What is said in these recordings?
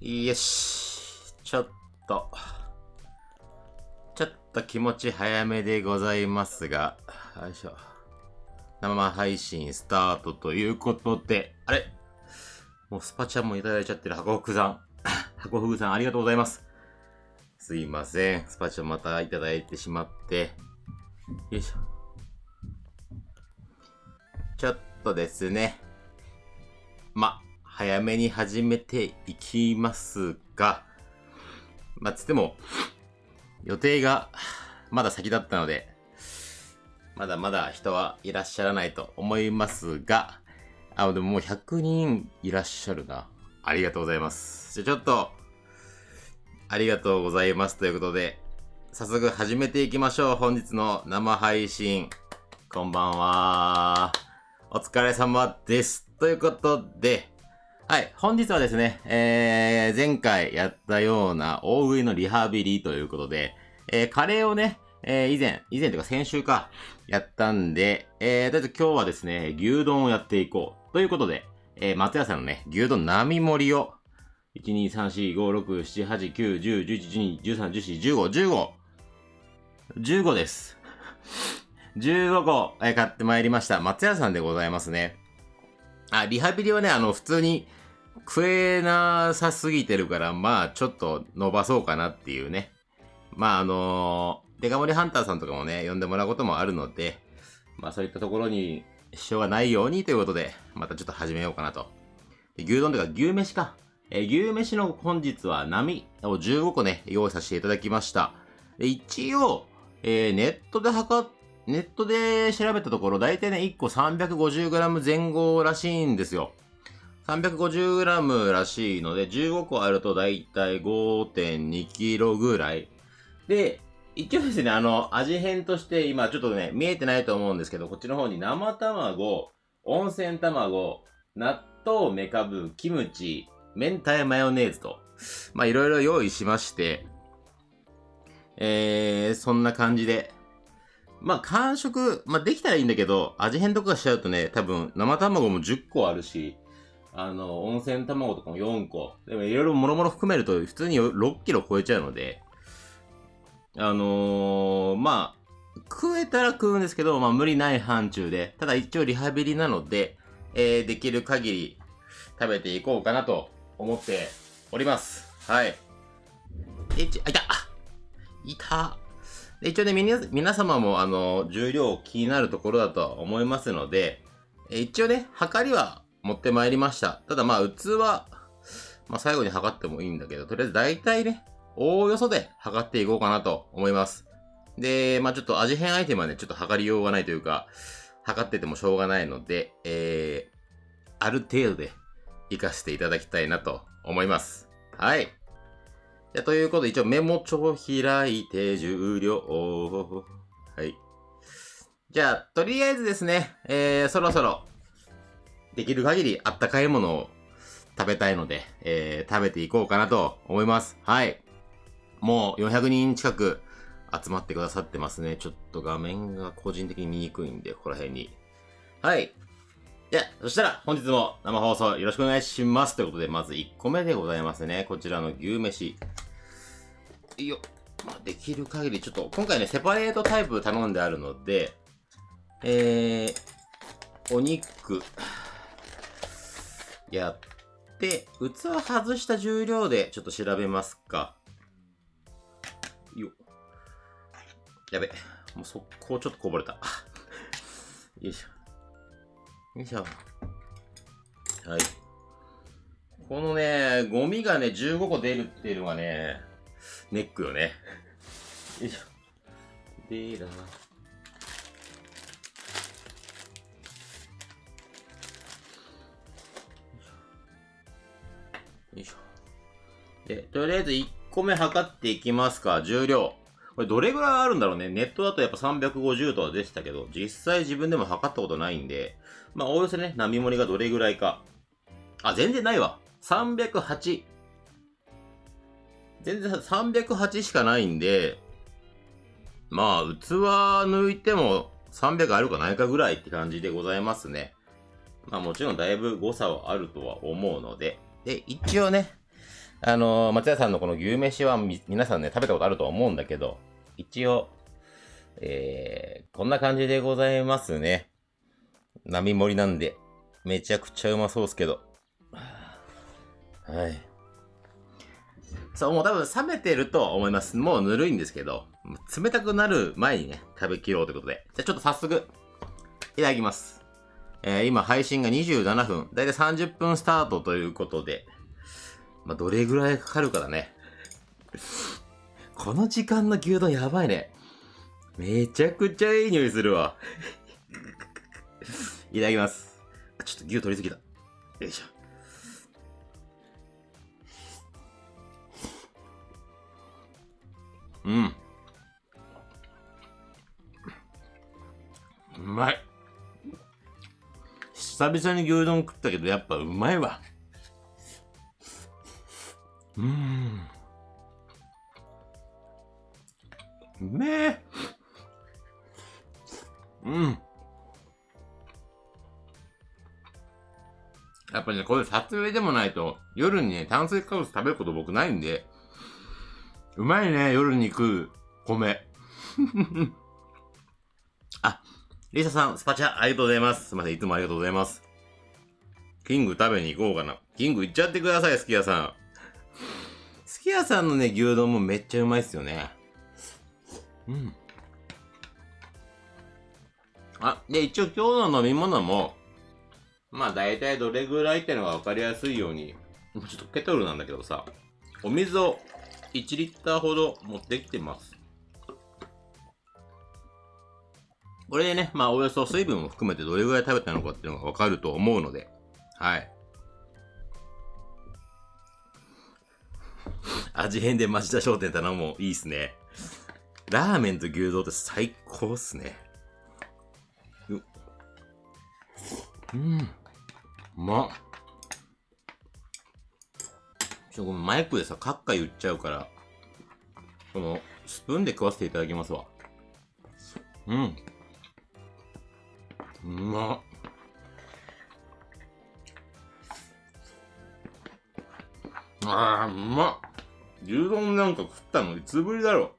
よし。ちょっと、ちょっと気持ち早めでございますが、よいしょ。生配信スタートということで、あれ？もうスパチャもいただいちゃってる箱福さん。箱福さんありがとうございます。すいません。スパチャまたいただいてしまって。よいしょ。ちょっとですね。ま、早めに始めていきますが、まあ、つっても、予定がまだ先だったので、まだまだ人はいらっしゃらないと思いますが、あ、でももう100人いらっしゃるな。ありがとうございます。じゃ、ちょっと、ありがとうございますということで、早速始めていきましょう。本日の生配信。こんばんは。お疲れ様です。ということで、はい。本日はですね、えー、前回やったような大食いのリハビリということで、えー、カレーをね、えー、以前、以前というか先週か、やったんで、えー、とりあえず今日はですね、牛丼をやっていこう。ということで、えー、松屋さんのね、牛丼並盛りを、1、2、3、4、5、6、7、8、9、10、11、12、13、14、15、15、15です。15個、えー、買ってまいりました。松屋さんでございますね。あ、リハビリはね、あの、普通に、食えなさすぎてるから、まあ、ちょっと伸ばそうかなっていうね。まあ、あのー、デカ盛りハンターさんとかもね、呼んでもらうこともあるので、まあ、そういったところに支障がないようにということで、またちょっと始めようかなと。牛丼というか、牛飯か。えー、牛飯の本日は波を15個ね、用意させていただきました。一応、えー、ネットで測っネットで調べたところ、だいたいね、1個 350g 前後らしいんですよ。350g らしいので、15個あるとだいたい 5.2kg ぐらい。で、一応ですね、あの、味変として今ちょっとね、見えてないと思うんですけど、こっちの方に生卵、温泉卵、納豆、メカブ、キムチ、明太マヨネーズと、まあいろいろ用意しまして、えー、そんな感じで、まあ、完食、まあ、できたらいいんだけど、味変とかしちゃうとね、多分、生卵も10個あるし、あの、温泉卵とかも4個。でも、いろいろもろもろ含めると、普通に6キロ超えちゃうので、あのー、まあ、食えたら食うんですけど、まあ、無理ない範疇で、ただ一応リハビリなので、えー、できる限り食べていこうかなと思っております。はい。え、ち、あ、いたいた一応ね、皆様も、あの、重量気になるところだとは思いますので、一応ね、測りは持ってまいりました。ただまあ、器、まあ最後に測ってもいいんだけど、とりあえず大体ね、おおよそで測っていこうかなと思います。で、まあちょっと味変アイテムはね、ちょっと測りようがないというか、測っててもしょうがないので、えー、ある程度で活かしていただきたいなと思います。はい。じゃということで、一応メモ帳開いて重量。はい。じゃあ、とりあえずですね、えー、そろそろ、できる限りあったかいものを食べたいので、えー、食べていこうかなと思います。はい。もう400人近く集まってくださってますね。ちょっと画面が個人的に見にくいんで、ここら辺に。はい。じゃあ、そしたら本日も生放送よろしくお願いします。ということで、まず1個目でございますね。こちらの牛飯。いいよ。まあ、できる限り、ちょっと、今回ね、セパレートタイプ頼んであるので、えー、お肉、やって、器外した重量でちょっと調べますか。よやべ。もう速攻ちょっとこぼれた。よいしょ。よいしょ。はい。このね、ゴミがね、15個出るっていうのがね、ネックよね。よいしょ。でら。よで、とりあえず1個目測っていきますか。重量。これどれぐらいあるんだろうね。ネットだとやっぱ350とは出てたけど、実際自分でも測ったことないんで、まあ、おおよそね、波盛りがどれぐらいか。あ、全然ないわ。308。全然308しかないんで、まあ、器抜いても300あるかないかぐらいって感じでございますね。まあもちろんだいぶ誤差はあるとは思うので。で、一応ね、あの、松屋さんのこの牛飯は皆さんね、食べたことあると思うんだけど、一応、えー、こんな感じでございますね。並盛りなんで、めちゃくちゃうまそうっすけど。はい。そう、もう多分冷めてると思います。もうぬるいんですけど、冷たくなる前にね、食べきろうということで。じゃあちょっと早速、いただきます。えー、今配信が27分、だいたい30分スタートということで、まあ、どれぐらいかかるかだね。この時間の牛丼やばいね。めちゃくちゃいい匂いするわ。いただきます。ちょっと牛取りすぎた。よいしょ。うん。うまい。久々に牛丼食ったけど、やっぱうまいわ。うん。うめえ。うん。やっぱね、これ撮影でもないと、夜にね、炭水化物食べること僕ないんで、うまいね、夜に食う米。あ、リサさん、スパチャ、ありがとうございます。すいません、いつもありがとうございます。キング食べに行こうかな。キング行っちゃってください、すき家さん。すき家さんのね、牛丼もめっちゃうまいっすよね。うん。あ、で、一応今日の飲み物も、まあ大体どれぐらいってのが分かりやすいように、ちょっとケトルなんだけどさ、お水を1リッターほど持ってきてます。これでね、まあおよそ水分を含めてどれぐらい食べたのかっていうのがわかると思うので、はい。味変で町田商店頼むもいいっすね。ラーメンと牛丼って最高っすね。う、うん。うまっ。ちょ、ごめん、マイクでさ、カッカ言っちゃうから、この、スプーンで食わせていただきますわ。うん。うまっ。ああ、うまっ。牛丼なんか食ったのいつぶりだろ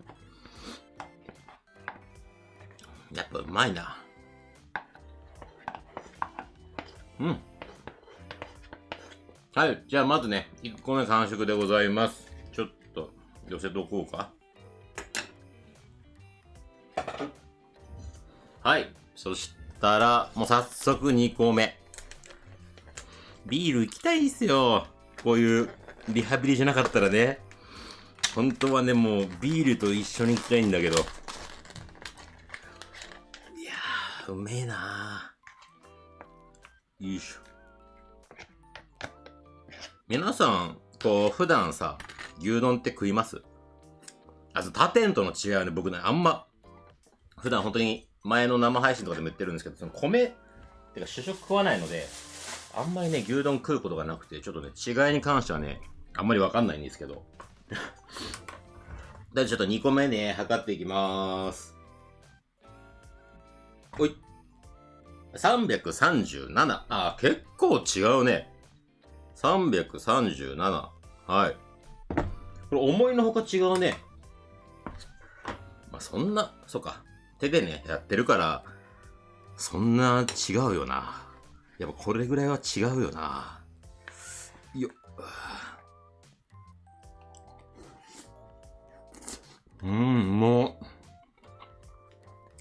う。やっぱうまいな。うん。はい。じゃあまずね、1個目完食でございます。ちょっと寄せとこうか。はい。そしたら、もう早速2個目。ビール行きたいっすよ。こういうリハビリじゃなかったらね。本当はね、もうビールと一緒に行きたいんだけど。いやー、うめえなー。よいしょ。皆さん、こう、普段さ、牛丼って食います？あと、他店との違いはね、僕ね、あんま、普段本当に前の生配信とかでも言ってるんですけど、その米、ってか主食食わないので、あんまりね、牛丼食うことがなくて、ちょっとね、違いに関してはね、あんまりわかんないんですけど。で、ちょっと2個目ね、測っていきまーす。おい。337。あ、結構違うね。337。はい。これ思いのほか違うね。まあ、そんな、そうか。手でね、やってるから、そんな違うよな。やっぱこれぐらいは違うよな。よっ。うん、もう。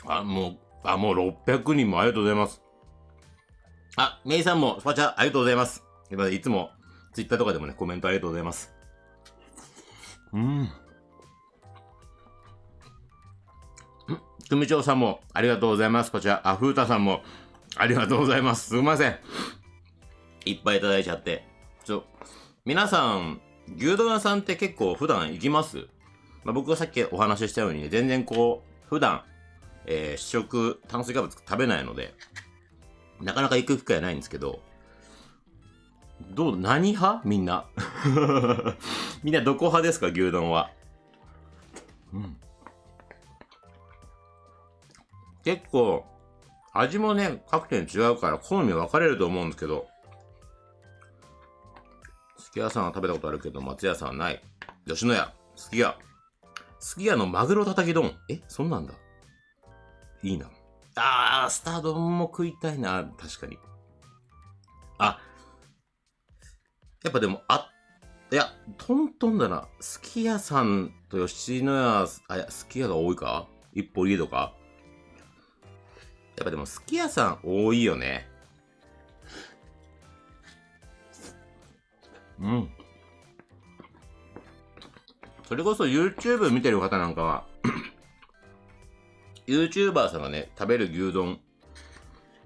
あ、もう、あ、もう600人もありがとうございます。あ、メイさんもスパチャありがとうございます。いつも、ツイッターとかでもね、コメントありがとうございます。うん。組長さんもありがとうございます。こちら、あ、ふうたさんもありがとうございます。すいません。いっぱいいただいちゃって。ちょ、皆さん、牛丼屋さんって結構普段行きます？まあ、僕がさっきお話ししたようにね、全然こう、普段、えー、主食、炭水化物食べないので、なかなか行く機会はないんですけど、どう、何派？みんな。みんなどこ派ですか？牛丼は。うん。結構、味もね、各店違うから好み分かれると思うんですけど、好すき家さんは食べたことあるけど、松屋さんはない。吉野家、すき家。すき家のマグロたたき丼。え、そんなんだ。いいな。あー、スター丼も食いたいな、確かに。あ、やっぱでも、あ、いや、トントンだな。すき家さんと吉野家、あ、いや、すき家が多いか？一歩リードか？やっぱでも、すき家さん多いよね。うん。それこそ YouTube 見てる方なんかは YouTuber さんがね、食べる牛丼、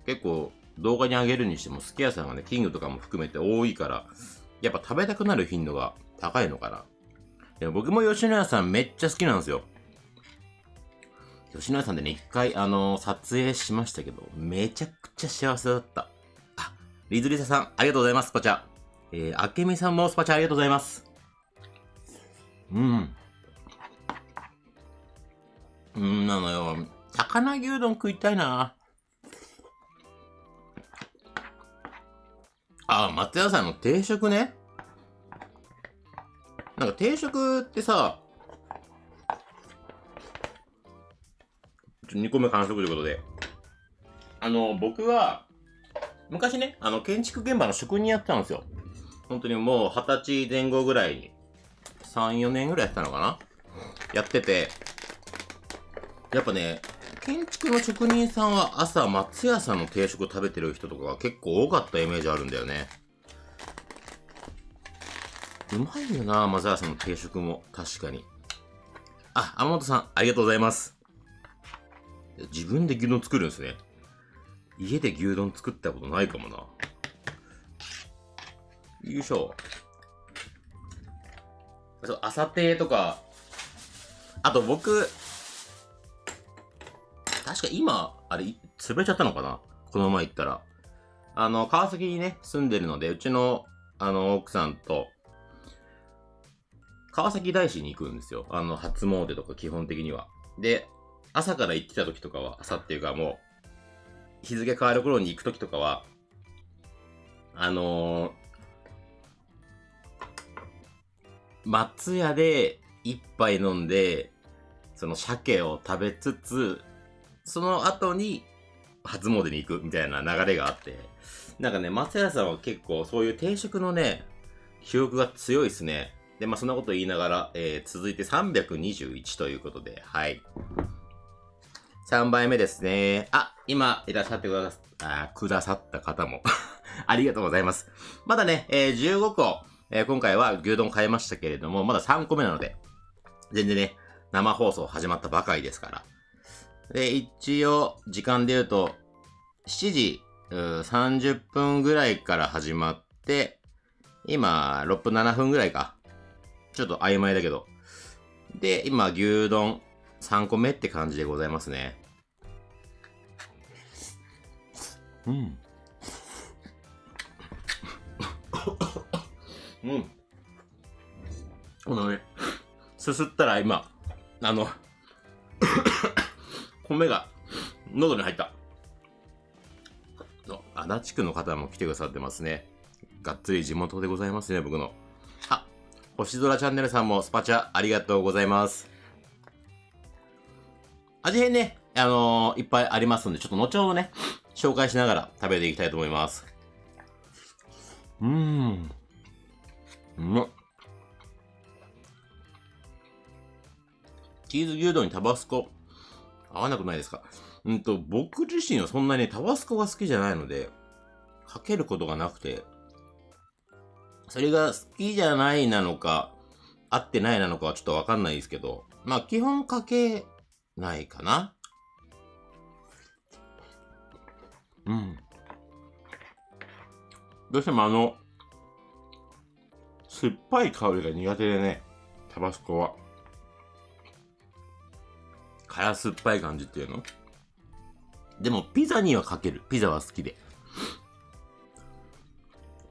結構動画に上げるにしても、すき家さんがね、キングとかも含めて多いから、やっぱ食べたくなる頻度が高いのかな。でも僕も吉野家さんめっちゃ好きなんですよ。吉野家さんでね、一回、あのー撮影しましたけど、めちゃくちゃ幸せだった。あ、リズリサさん、ありがとうございます、スパチャ。えー、あけみさんもスパチャありがとうございます。うん。うんなのよ。魚牛丼食いたいな。あ、松屋さんの定食ね。なんか定食ってさ、2個目完食ということで。あの、僕は、昔ね、あの、建築現場の職人やってたんですよ。本当にもう二十歳前後ぐらいに、3、4年ぐらいやってたのかな？やってて、やっぱね、建築の職人さんは朝松屋さんの定食食べてる人とかが結構多かったイメージあるんだよね。うまいよな、松屋さんの定食も。確かに。あ、天本さん、ありがとうございます。自分で牛丼作るんですね。家で牛丼作ったことないかもな。よいしょ。そう、朝亭とか、あと僕、確か今、あれ、潰れちゃったのかな？この前行ったら。あの、川崎にね、住んでるので、うちの、あの、奥さんと、川崎大師に行くんですよ。あの、初詣とか基本的には。で、朝から行ってた時とかは、朝っていうかもう、日付変わる頃に行く時とかは、あのー、松屋で一杯飲んで、その鮭を食べつつ、その後に初詣に行くみたいな流れがあって、なんかね、松屋さんは結構そういう定食のね、記憶が強いですね。で、まあそんなこと言いながら、えー、続いて321ということで、はい。3杯目ですね。あ、今いらっしゃってくださあくださった方も ありがとうございます。まだね、えー、15個、えー今回は牛丼買いましたけれども、まだ3個目なので、全然ね、生放送始まったばかりですから。で、一応、時間で言うと、7時30分ぐらいから始まって、今、6分7分ぐらいか。ちょっと曖昧だけど。で、今、牛丼3個目って感じでございますね。うん。うん。このね、すすったら今、あの、米が喉に入った。の足立区の方も来てくださってますね。がっつり地元でございますね、僕の。あ、星空チャンネルさんもスパチャありがとうございます。味変ね、あのーいっぱいありますんで、ちょっと後ほどね、紹介しながら食べていきたいと思います。うーん。うまっ。チーズ牛丼にタバスコ、合わなくないですか？うんと、僕自身はそんなにタバスコが好きじゃないので、かけることがなくて、それが好きじゃないなのか、合ってないなのかはちょっとわかんないですけど、まあ基本かけないかな。うん。どうしてもあの、酸っぱい香りが苦手でね、タバスコは。辛酸っぱい感じっていうの？でもピザにはかける。ピザは好きで。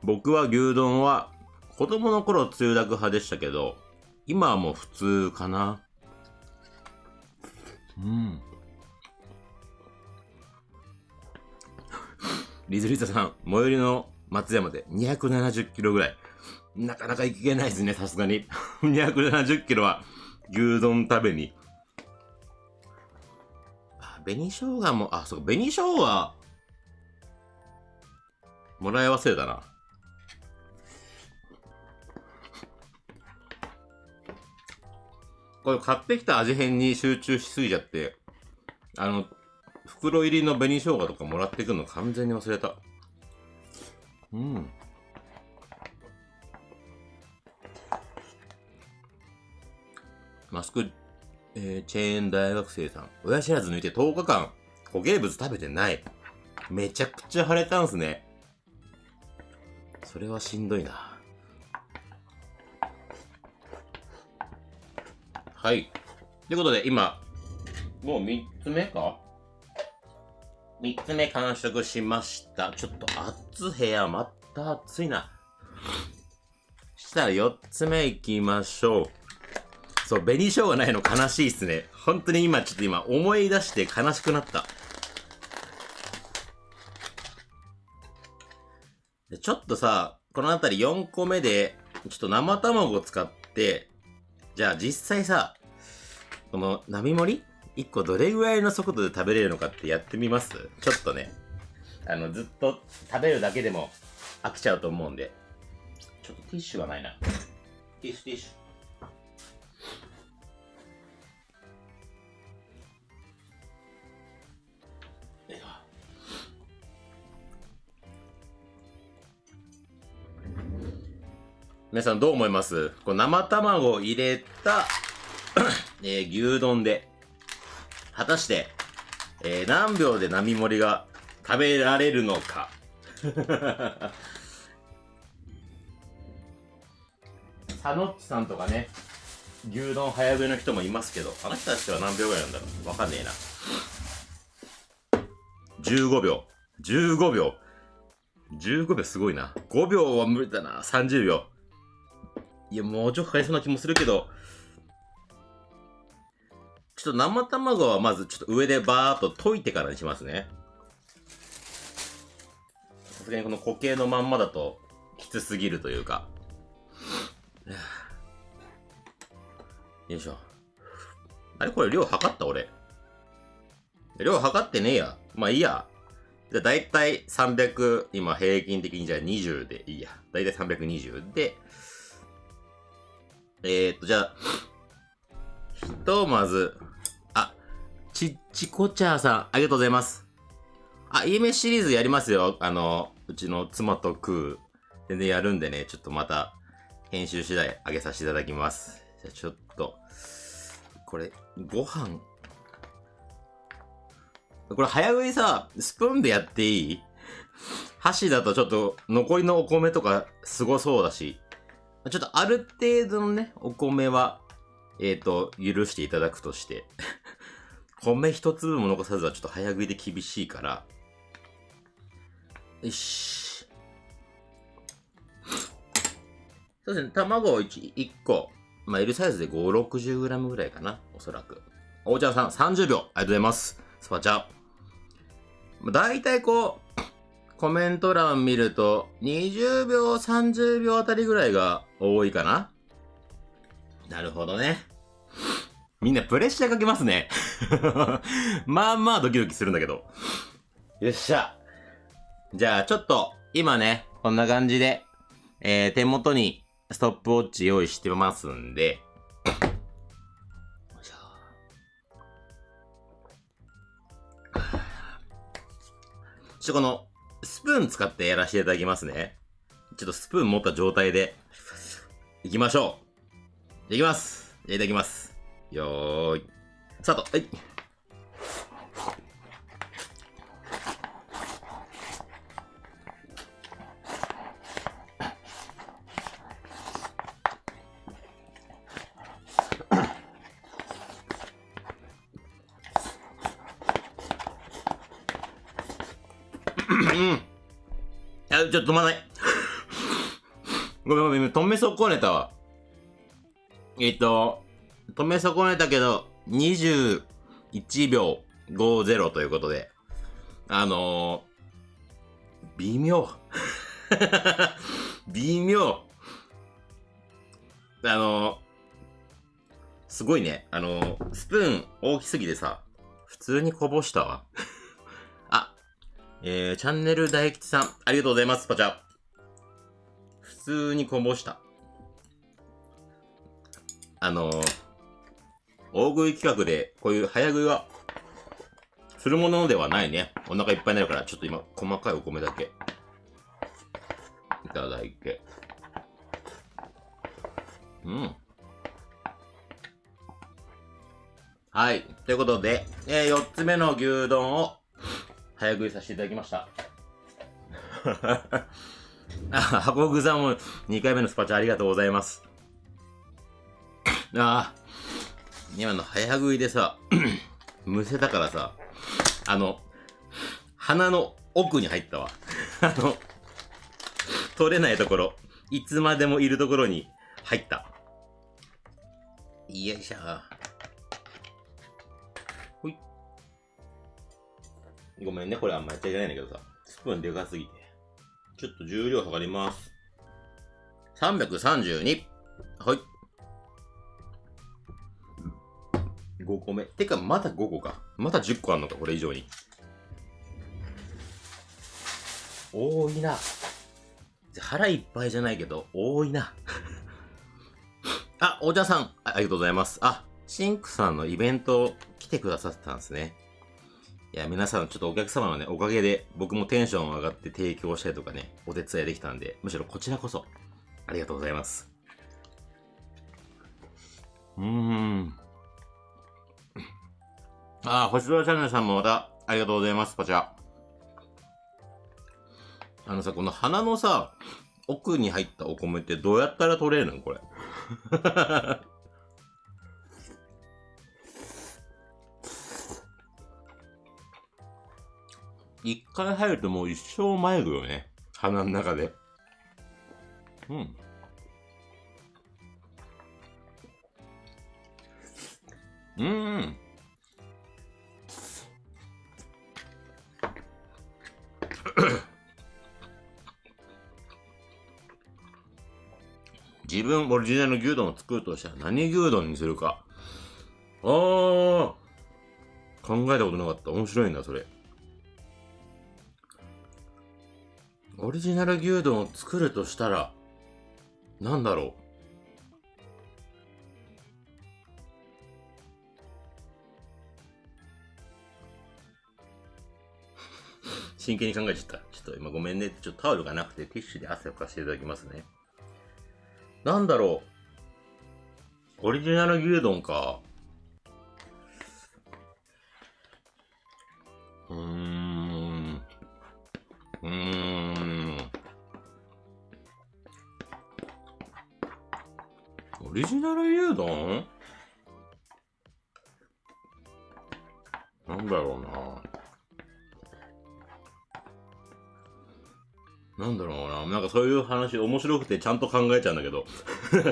僕は牛丼は子供の頃つゆだく派でしたけど、今はもう普通かな。うん。リズリサさん、最寄りの松山で270キロぐらい。なかなかいけないですね、さすがに。270キロは牛丼食べに。あ、紅生姜も、あ、そう、紅生姜、もらい忘れたな。これ買ってきた味変に集中しすぎちゃって、あの、袋入りの紅生姜とかもらってくるの完全に忘れた。うん。マスク、えー、チェーン大学生さん。親知らず抜いて10日間、固形物食べてない。めちゃくちゃ腫れたんすね。それはしんどいな。はい。ということで、今、もう3つ目か ?3 つ目完食しました。ちょっと暑部屋、また暑いな。したら4つ目行きましょう。そう、紅生姜ないの悲しいっすね。本当に今、ちょっと今思い出して悲しくなった。ちょっとさ、このあたり4個目で、ちょっと生卵を使って、じゃあ実際さ、この並盛り ?1 個どれぐらいの速度で食べれるのかってやってみます？ちょっとね、あの、ずっと食べるだけでも飽きちゃうと思うんで。ちょっとティッシュがないな。ティッシュティッシュ。皆さんどう思います？こう生卵を入れた えー、牛丼で、果たして、えー、何秒で並盛りが食べられるのか？サノッチさんとかね、牛丼早食いの人もいますけど、あの人たちは何秒ぐらいなんだろう？わかんねえな。15秒。15秒。15秒すごいな。5秒は無理だな。30秒。いや、もうちょっとかかりそうな気もするけど、ちょっと生卵はまずちょっと上でバーっと溶いてからにしますね。さすがにこの固形のまんまだときつすぎるというか。よいしょ。あれこれ量測った俺。量測ってねえや。まあいいや。じゃあ大体300、今平均的にじゃあ20でいいや。大体320で、えー、っと、じゃあ、ひとまず、あ、ちっちこちゃーさん、ありがとうございます。あ、家飯シリーズやりますよ。あの、うちの妻と食う。全然やるんでね、ちょっとまた、編集次第上げさせていただきます。じゃあちょっと、これ、ご飯。これ早食いさ、スプーンでやっていい？箸だとちょっと残りのお米とかすごそうだし、ちょっとある程度のね、お米は、えっ、ー、と、許していただくとして、米一粒も残さずはちょっと早食いで厳しいから、よし。そうですね、卵を 1, 1個、まあ、L サイズで5、60g ぐらいかな、おそらく。お茶さん、30秒、ありがとうございます。スパチャ。だいたいこう、コメント欄見ると、20秒、30秒あたりぐらいが多いかな？なるほどね。みんなプレッシャーかけますね。まあまあドキドキするんだけど。よっしゃ。じゃあちょっと、今ね、こんな感じで、えー、手元にストップウォッチ用意してますんで、ちょっとこの、スプーン使ってやらせていただきますね。ちょっとスプーン持った状態で、いきましょう。いきます。いただきます。よーい。スタート。はい。うん。あ、ちょっと止まない。ごめんごめん、止め損ねたわ。えっと、止め損ねたけど、21秒50ということで、あのー、微妙。微妙。あの、すごいね。あの、スプーン大きすぎてさ、普通にこぼしたわ。あ、えー、チャンネル大吉さん、ありがとうございます、パチャ。通にこぼした。あの大食い企画で、こういう早食いは、するものではないね。お腹いっぱいになるから、ちょっと今、細かいお米だけ、いただいて。うん。はい。ということで、えー、4つ目の牛丼を早食いさせていただきました。あ、箱具さんも2回目のスパチャありがとうございます。ああ、今の早食いでさ、むせたからさ、あの、鼻の奥に入ったわ。あの、取れないところ、いつまでもいるところに入った。よいしょ。ほい。ごめんね、これあんまやっちゃいけないんだけどさ。スプーンでかすぎて。ちょっと重量測ります。332。はい。5個目。てか、まだ5個か。まだ10個あんのか、これ以上に。多いな。腹いっぱいじゃないけど、多いな。あ、お茶さんあ、ありがとうございます。あ、シンクさんのイベント来てくださってたんですね。いや、皆さん、ちょっとお客様のね、おかげで、僕もテンション上がって提供したりとかね、お手伝いできたんで、むしろこちらこそ、ありがとうございます。うーん。ああ、星空チャンネルさんもまた、ありがとうございます、パチャ。あのさ、この鼻のさ、奥に入ったお米ってどうやったら取れるの？これ。一回入るともう一生迷うよね。鼻の中で。うん。うん。自分オリジナルの牛丼を作るとしたら何牛丼にするか。ああ考えたことなかった。面白いんだ、それ。オリジナル牛丼を作るとしたら、なんだろう？真剣に考えちゃった。ちょっと今ごめんね。ちょっとタオルがなくてティッシュで汗をかしていただきますね。なんだろう？オリジナル牛丼か。うーん。うーん。オリジナル牛丼なんだろうな。なんだろうな。なんかそういう話面白くてちゃんと考えちゃうんだけど。なん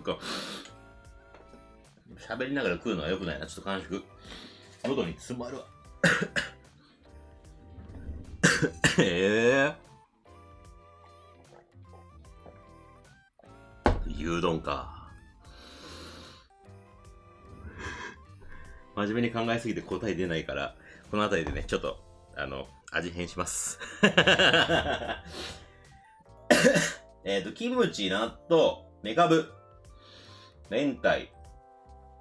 か、喋りながら食うのは良くないな。ちょっと悲しく。喉に詰まるわ。ええー、牛丼か。真面目に考えすぎて答え出ないから、この辺りでね、ちょっと、あの、味変します。えっと、キムチ、納豆、メカブ、明太、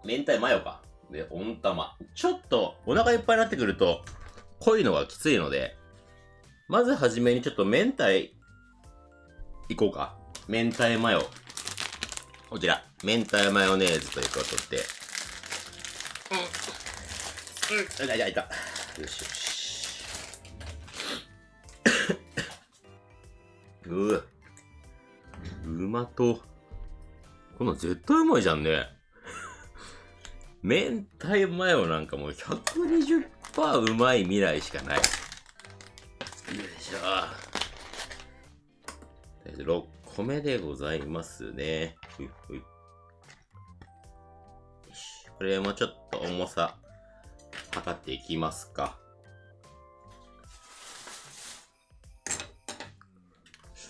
明太マヨか。で、温玉。ちょっとお腹いっぱいになってくると、濃いのがきついので、まずはじめにちょっと明太、いこうか。明太マヨ。こちら、明太マヨネーズということで。うん。うん。あ、いた、いた。よしよし。うう。うまと。この絶対うまいじゃんね。明太マヨなんかもう120%うまい未来しかない。よいしょ。6個目でございますね。ほいほい。よしこれもちょっと重さ測っていきますか。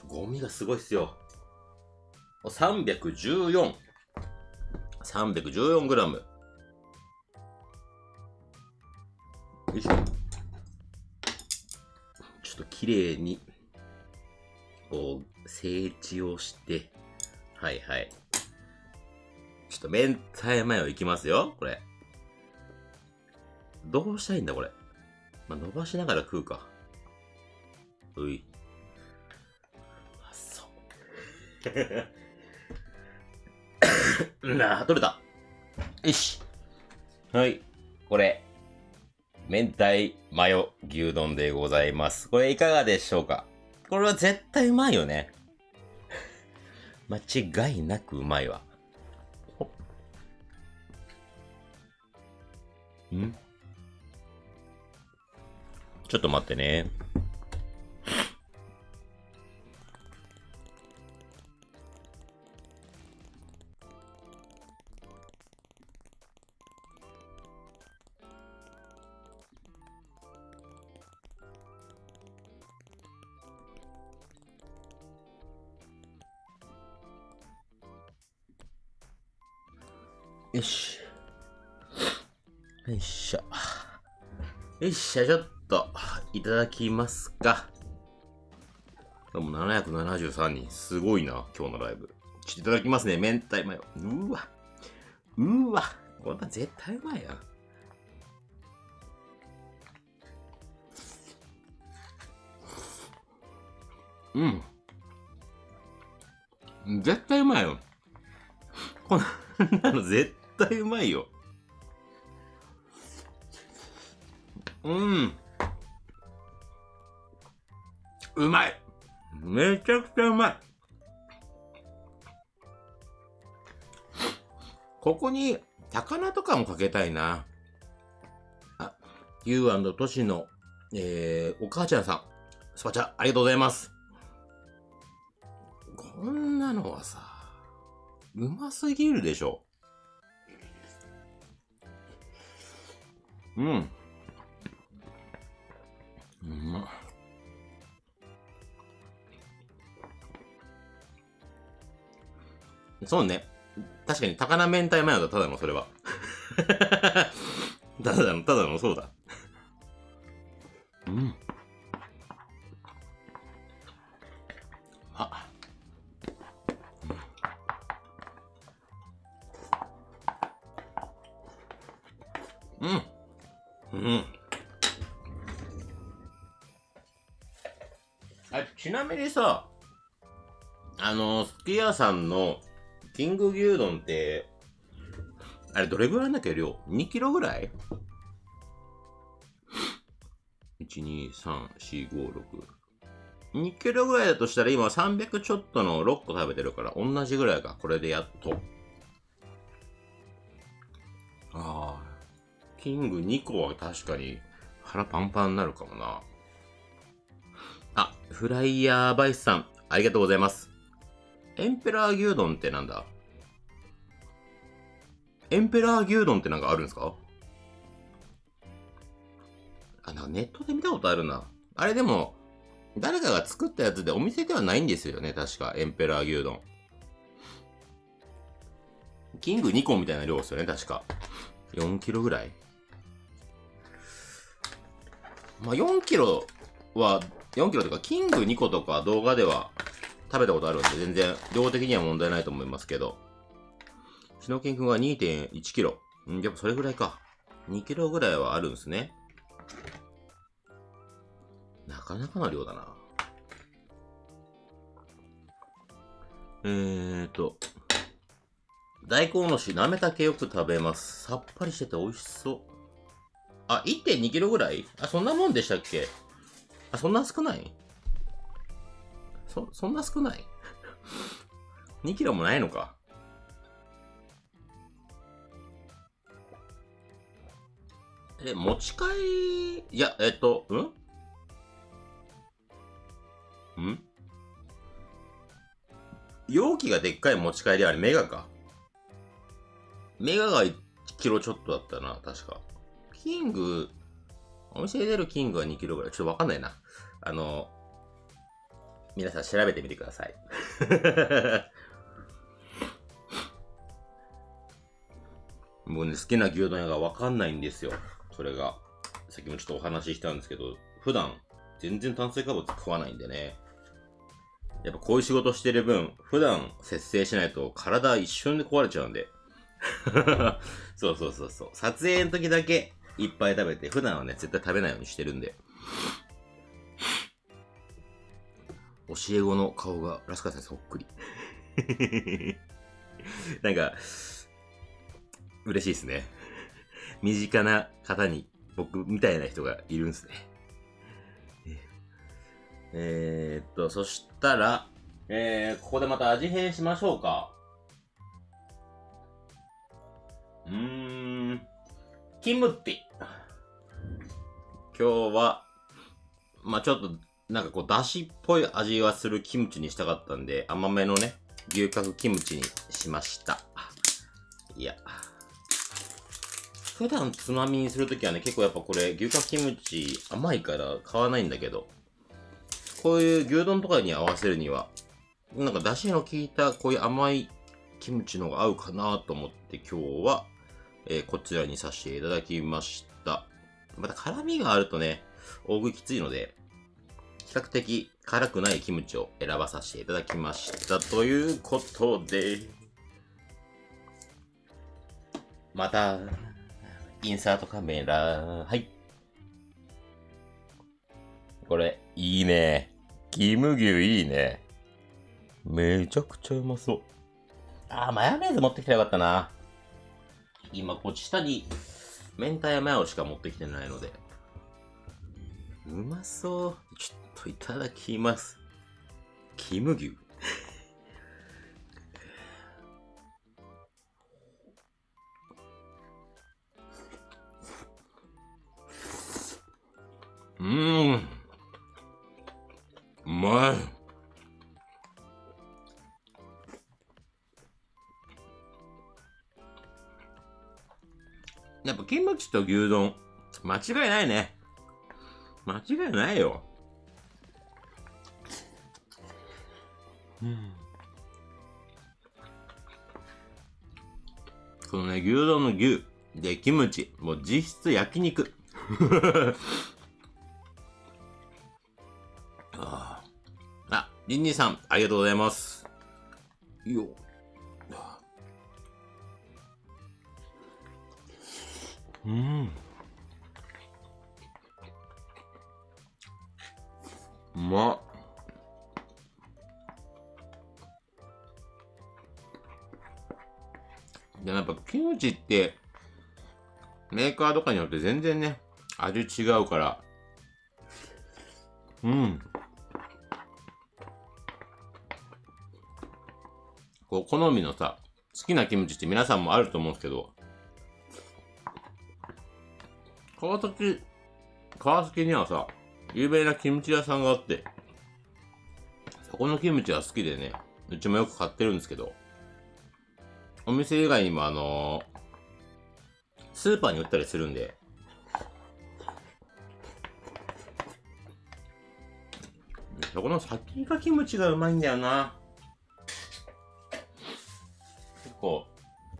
ゴミがすごいっすよ。314。314グラム。よいしょ。ちょっと綺麗に、こう、整地をして、はいはい。ちょっと明太マヨいきますよ、これ。どうしたいんだ、これ。まあ、伸ばしながら食うか。うい。あ、そう。なあ、取れた。よし。はい。これ、明太マヨ牛丼でございます。これいかがでしょうか？これは絶対うまいよね。間違いなくうまいわ。ん？ちょっと待ってね。よし。よいしょ。よいしょ、ちょっと、いただきますか。でも773人。すごいな、今日のライブ。ちょっといただきますね、明太マヨ。うわ。うわ。こんな絶対うまいやん。うん。絶対うまいよ。こんなの絶対うまいよ。うん。うまいめちゃくちゃうまいここに、高菜とかもかけたいな。あ、ゆうとしの、えー、お母ちゃんさん、スパチャ、ありがとうございます。こんなのはさ、うますぎるでしょ。うん。うまそうね。確かに高菜明太マヨだ、ただのそれは。ただの、ただのそうだ。ちなみにさ、あの、すき家さんのキング牛丼って、あれどれぐらいだっけ量 ?2 キロぐらい ?1、2、3、4、5、6。2キロぐらいだとしたら今300ちょっとの6個食べてるから同じぐらいか。これでやっと。ああ。キング2個は確かに腹パンパンになるかもな。フライヤーバイスさん、ありがとうございます。エンペラー牛丼ってなんだ？エンペラー牛丼ってなんかあるんですか？あ、なんかネットで見たことあるな。あれでも、誰かが作ったやつでお店ではないんですよね、確か。エンペラー牛丼。キング2個みたいな量ですよね、確か。4キロぐらいまあ、4キロは4キロとか、キング2個とか動画では食べたことあるんで、全然量的には問題ないと思いますけど、シノキンくんが2.1キロ。んやっぱそれぐらいか。2キロぐらいはあるんですね。なかなかな量だな。えーと。大根おろし、なめたけよく食べます。さっぱりしてて美味しそう。あ、1.2キロぐらい？あ、そんなもんでしたっけ？あ、そんな少ない？そ、そんな少ない ?2 キロもないのか。え、持ち帰り、いや、えっと、うん？ん？容器がでっかい持ち帰りあれメガか？メガが1キロちょっとだったな、確か。キング、お店で出るキングは2キロぐらい。ちょっとわかんないな。あの、皆さん調べてみてください。もうね、好きな牛丼屋がわかんないんですよ。それが。さっきもちょっとお話ししたんですけど、普段、全然炭水化物食わないんでね。やっぱこういう仕事してる分、普段節制しないと体一瞬で壊れちゃうんで。そうそうそうそう。撮影の時だけいっぱい食べて、普段はね、絶対食べないようにしてるんで。教え子の顔がラスカさんそっくり。なんか、嬉しいですね。身近な方に僕みたいな人がいるんですね。えー、っと、そしたら、えー、ここでまた味変しましょうか。うーん、キムティ。今日は、まあちょっと、なんかこう、だしっぽい味はするキムチにしたかったんで、甘めのね、牛角キムチにしました。いや。普段つまみにするときはね、結構やっぱこれ、牛角キムチ甘いから買わないんだけど、こういう牛丼とかに合わせるには、なんか出汁の効いたこういう甘いキムチの方が合うかなと思って今日は、えー、こちらにさせていただきました。また辛味があるとね、大食いきついので、比較的辛くないキムチを選ばさせていただきました。ということで、また、インサートカメラ、はい。これ、いいね。キム牛いいね。めちゃくちゃうまそう。あー、マヨネーズ持ってきたらよかったな。今、こっち下に、明太マヨしか持ってきてないので。うまそう。ちょっといただきます。キム牛。うん。うまい。やっぱキムチと牛丼、間違いないね。間違いないよ。うん。このね、牛丼の牛、で、キムチ、もう実質焼肉。リンニーさん、ありがとうございます。いいよ。うん。まっ。でやっぱキムチってメーカーとかによって全然ね、味違うから。うん。こう、好みのさ、好きなキムチって皆さんもあると思うんですけど、川崎、川崎にはさ、有名なキムチ屋さんがあって、そこのキムチが好きでね、うちもよく買ってるんですけど、お店以外にもあのー、スーパーに売ったりするんで、そこの先がキムチがうまいんだよな。結構、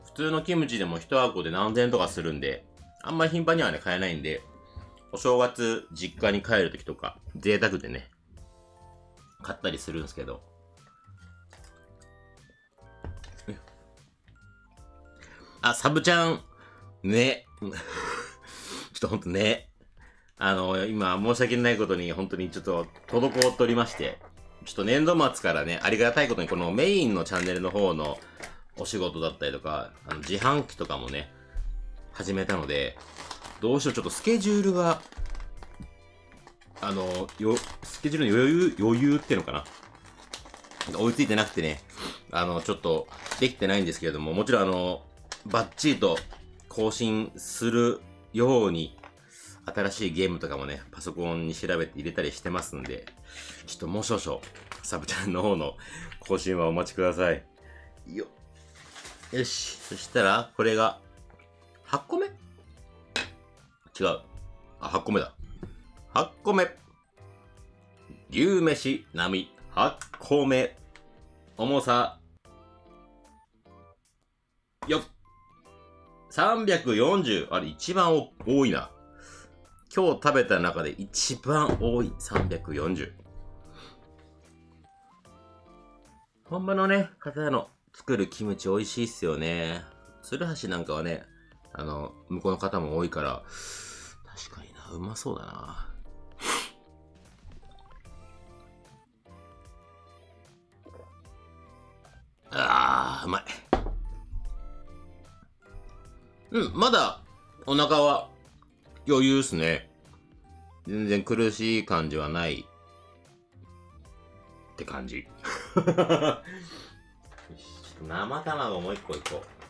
普通のキムチでも1箱で何千とかするんで、あんまり頻繁にはね、買えないんで、お正月、実家に帰るときとか、贅沢でね、買ったりするんですけど。あ、サブちゃん、ね。ちょっとほんとね。あの、今、申し訳ないことに、本当にちょっと、滞っておりまして、ちょっと年度末からね、ありがたいことに、このメインのチャンネルの方の、お仕事だったりとか、あの自販機とかもね、始めたので、どうしよう、ちょっとスケジュールが、あの、よ、スケジュールの余裕、余裕ってのかな？追いついてなくてね、あの、ちょっとできてないんですけれども、もちろんあの、バッチリと更新するように、新しいゲームとかもね、パソコンに調べて入れたりしてますんで、ちょっともう少々、サブチャンの方の更新はお待ちください。よ。よし。そしたら、これが、8個目？違う。あ、8個目だ。8個目。牛飯並8個目。重さ、よっ。340。あれ、一番多いな。今日食べた中で一番多い340。本場のね、方の作るキムチ美味しいっすよね。鶴橋なんかはね、あの、向こうの方も多いから、確かにな、うまそうだな。あー、うまい。うん、まだ、お腹は余裕っすね。全然苦しい感じはないって感じ。生卵もう一個いこう。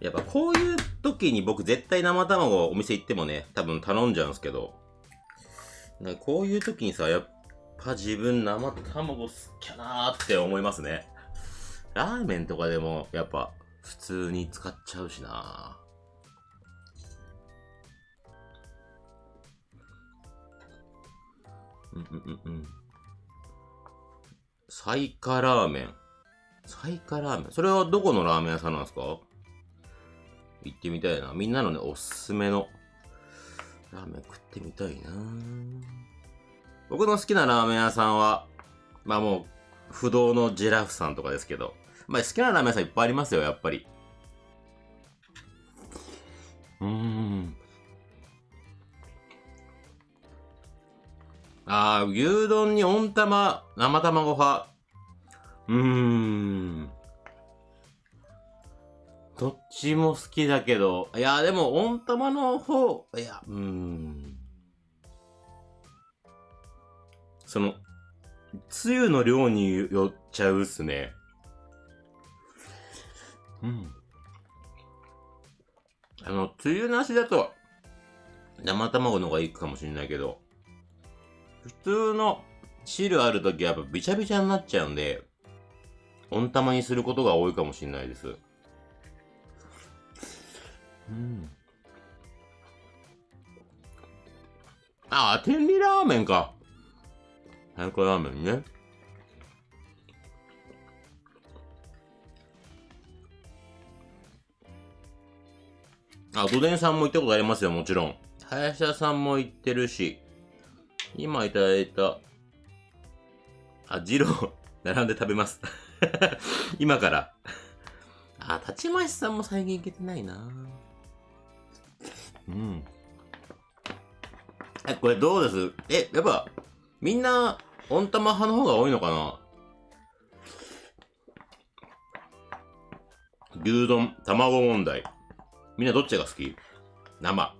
やっぱこういう時に僕絶対生卵お店行ってもね、多分頼んじゃうんですけど、こういう時にさ、やっぱ自分生卵好きやなーって思いますね。ラーメンとかでもやっぱ普通に使っちゃうしなうんうんうんうん。サイカラーメン。サイカラーメン。それはどこのラーメン屋さんなんですか？行ってみたいな。みんなのね、おすすめのラーメン食ってみたいな僕の好きなラーメン屋さんは、まあもう、不動のジェラフさんとかですけど、まあ好きなラーメン屋さんいっぱいありますよ、やっぱり。うーん。ああ、牛丼に温玉、生卵派。うーん。どっちも好きだけど、いや、でも温玉の方、いや、うーん。その、つゆの量によっちゃうっすね。うん。あの、つゆなしだと、生卵の方がいいかもしれないけど、普通の汁あるときはやっぱびちゃびちゃになっちゃうんで、温玉にすることが多いかもしれないです。うん。あ、天理ラーメンか。早くラーメンね。あ、どでんさんも行ったことありますよ、もちろん。林田さんも行ってるし。今いただいた、あ、ジロー、並んで食べます。今から。あ、立ちましさんも最近行けてないなうん。え、これどうです？え、やっぱ、みんな、温玉派の方が多いのかな？牛丼、卵問題。みんなどっちが好き？生、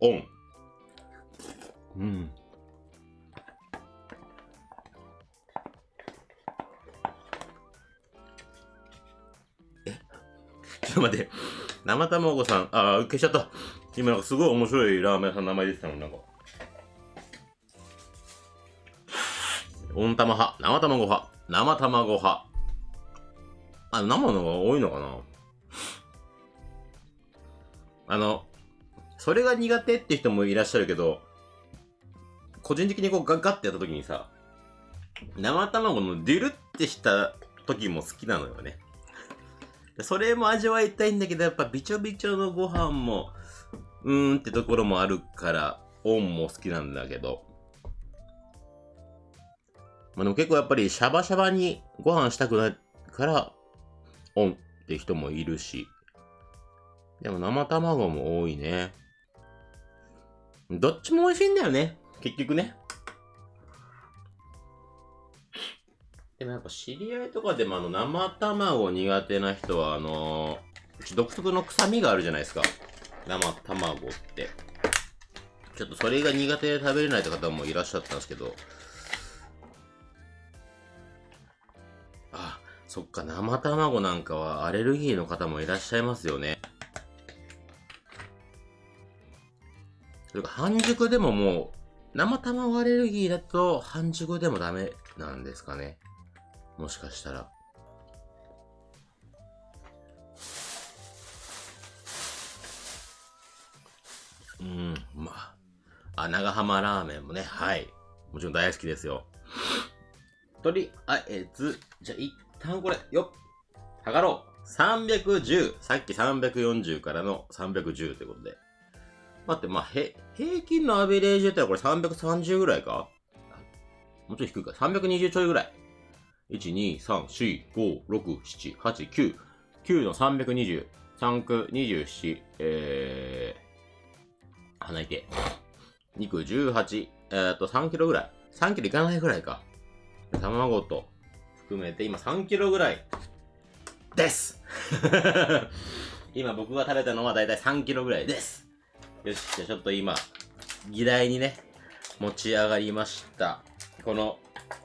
オン。うん。え？ちょっと待って。生卵さん、あ、消しちゃった。今なんかすごい面白いラーメン屋さんの名前出てたの、なんか。温玉派、生卵派、生卵派。あ、生のが多いのかなあの、それが苦手って人もいらっしゃるけど、個人的にこうガッガッてやった時にさ、生卵のデュルってした時も好きなのよね。それも味わいたいんだけど、やっぱびちょびちょのご飯も、うーんってところもあるから、オンも好きなんだけど。まあでも結構やっぱりシャバシャバにご飯したくないから、オンって人もいるし。でも生卵も多いね。どっちも美味しいんだよね。結局ね。でもやっぱ知り合いとかでもあの生卵苦手な人はあのー、独特の臭みがあるじゃないですか。生卵って。ちょっとそれが苦手で食べれないって方もいらっしゃったんですけど。あ、そっか、生卵なんかはアレルギーの方もいらっしゃいますよね。それか半熟でももう、生卵アレルギーだと半熟でもダメなんですかね。もしかしたら。うん、まあ。あ、長浜ラーメンもね、はい。もちろん大好きですよ。とりあえず、じゃあ一旦これ、よっ、測ろう。310、さっき340からの310ということで。待って、まあ、へ、平均のアベレージだってこれ330ぐらいか？もうちょい低いか。320ちょいぐらい。1、2、3、4、5、6、7、8、9。9の320。3区27。えー、鼻て。2区18。えー、っと、3キロぐらい。3キロいかないぐらいか。卵と含めて今3キロぐらいです 今僕が食べたのはだいたい3キロぐらいです。よし、じゃあちょっと今、議題にね、持ち上がりました。この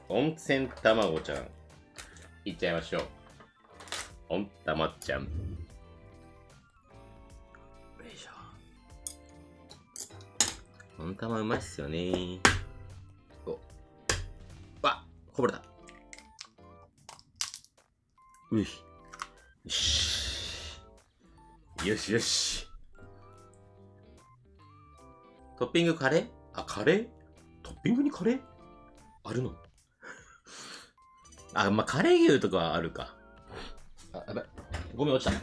温泉卵ちゃん、いっちゃいましょう。温玉ちゃん。ょ。温玉うまいっすよねお。わこぼれた。うい。よし。よしよし。トッピングカレー？あ、カレー？トッピングにカレー？あるの？あ、まあ、カレー牛とかはあるか。あ、やばい。ゴミ落ちた。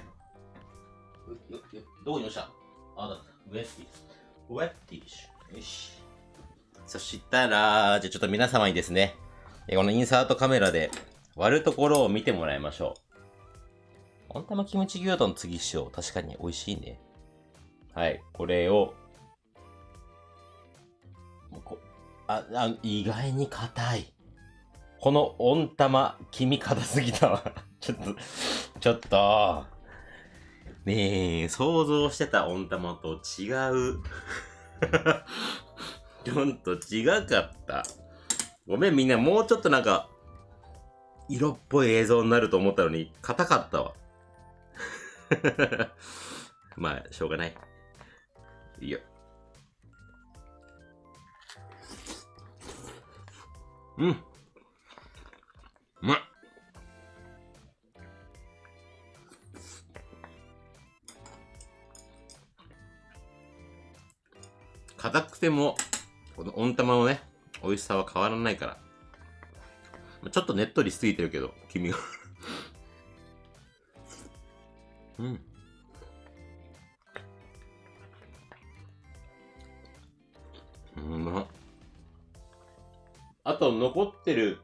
どこに落ちた？あ、だった。ウェッティ。ウェッティッシュ。よし。そしたら、じゃあちょっと皆様にですね、このインサートカメラで割るところを見てもらいましょう。温玉キムチ牛丼次しよう。確かに美味しいね。はい。これを、こあ、あ、意外に硬い。この温玉、黄身硬すぎたわ。ちょっと、ちょっと。ねえ、想像してた温玉と違う。ちょっと違かった。ごめんみんな、もうちょっとなんか、色っぽい映像になると思ったのに、硬かったわ。まあ、しょうがない。いいよ。うん。うまっ。硬くても、この温玉のね、美味しさは変わらないから。ちょっとねっとりしすぎてるけど、君が うん。うま。あと残ってる、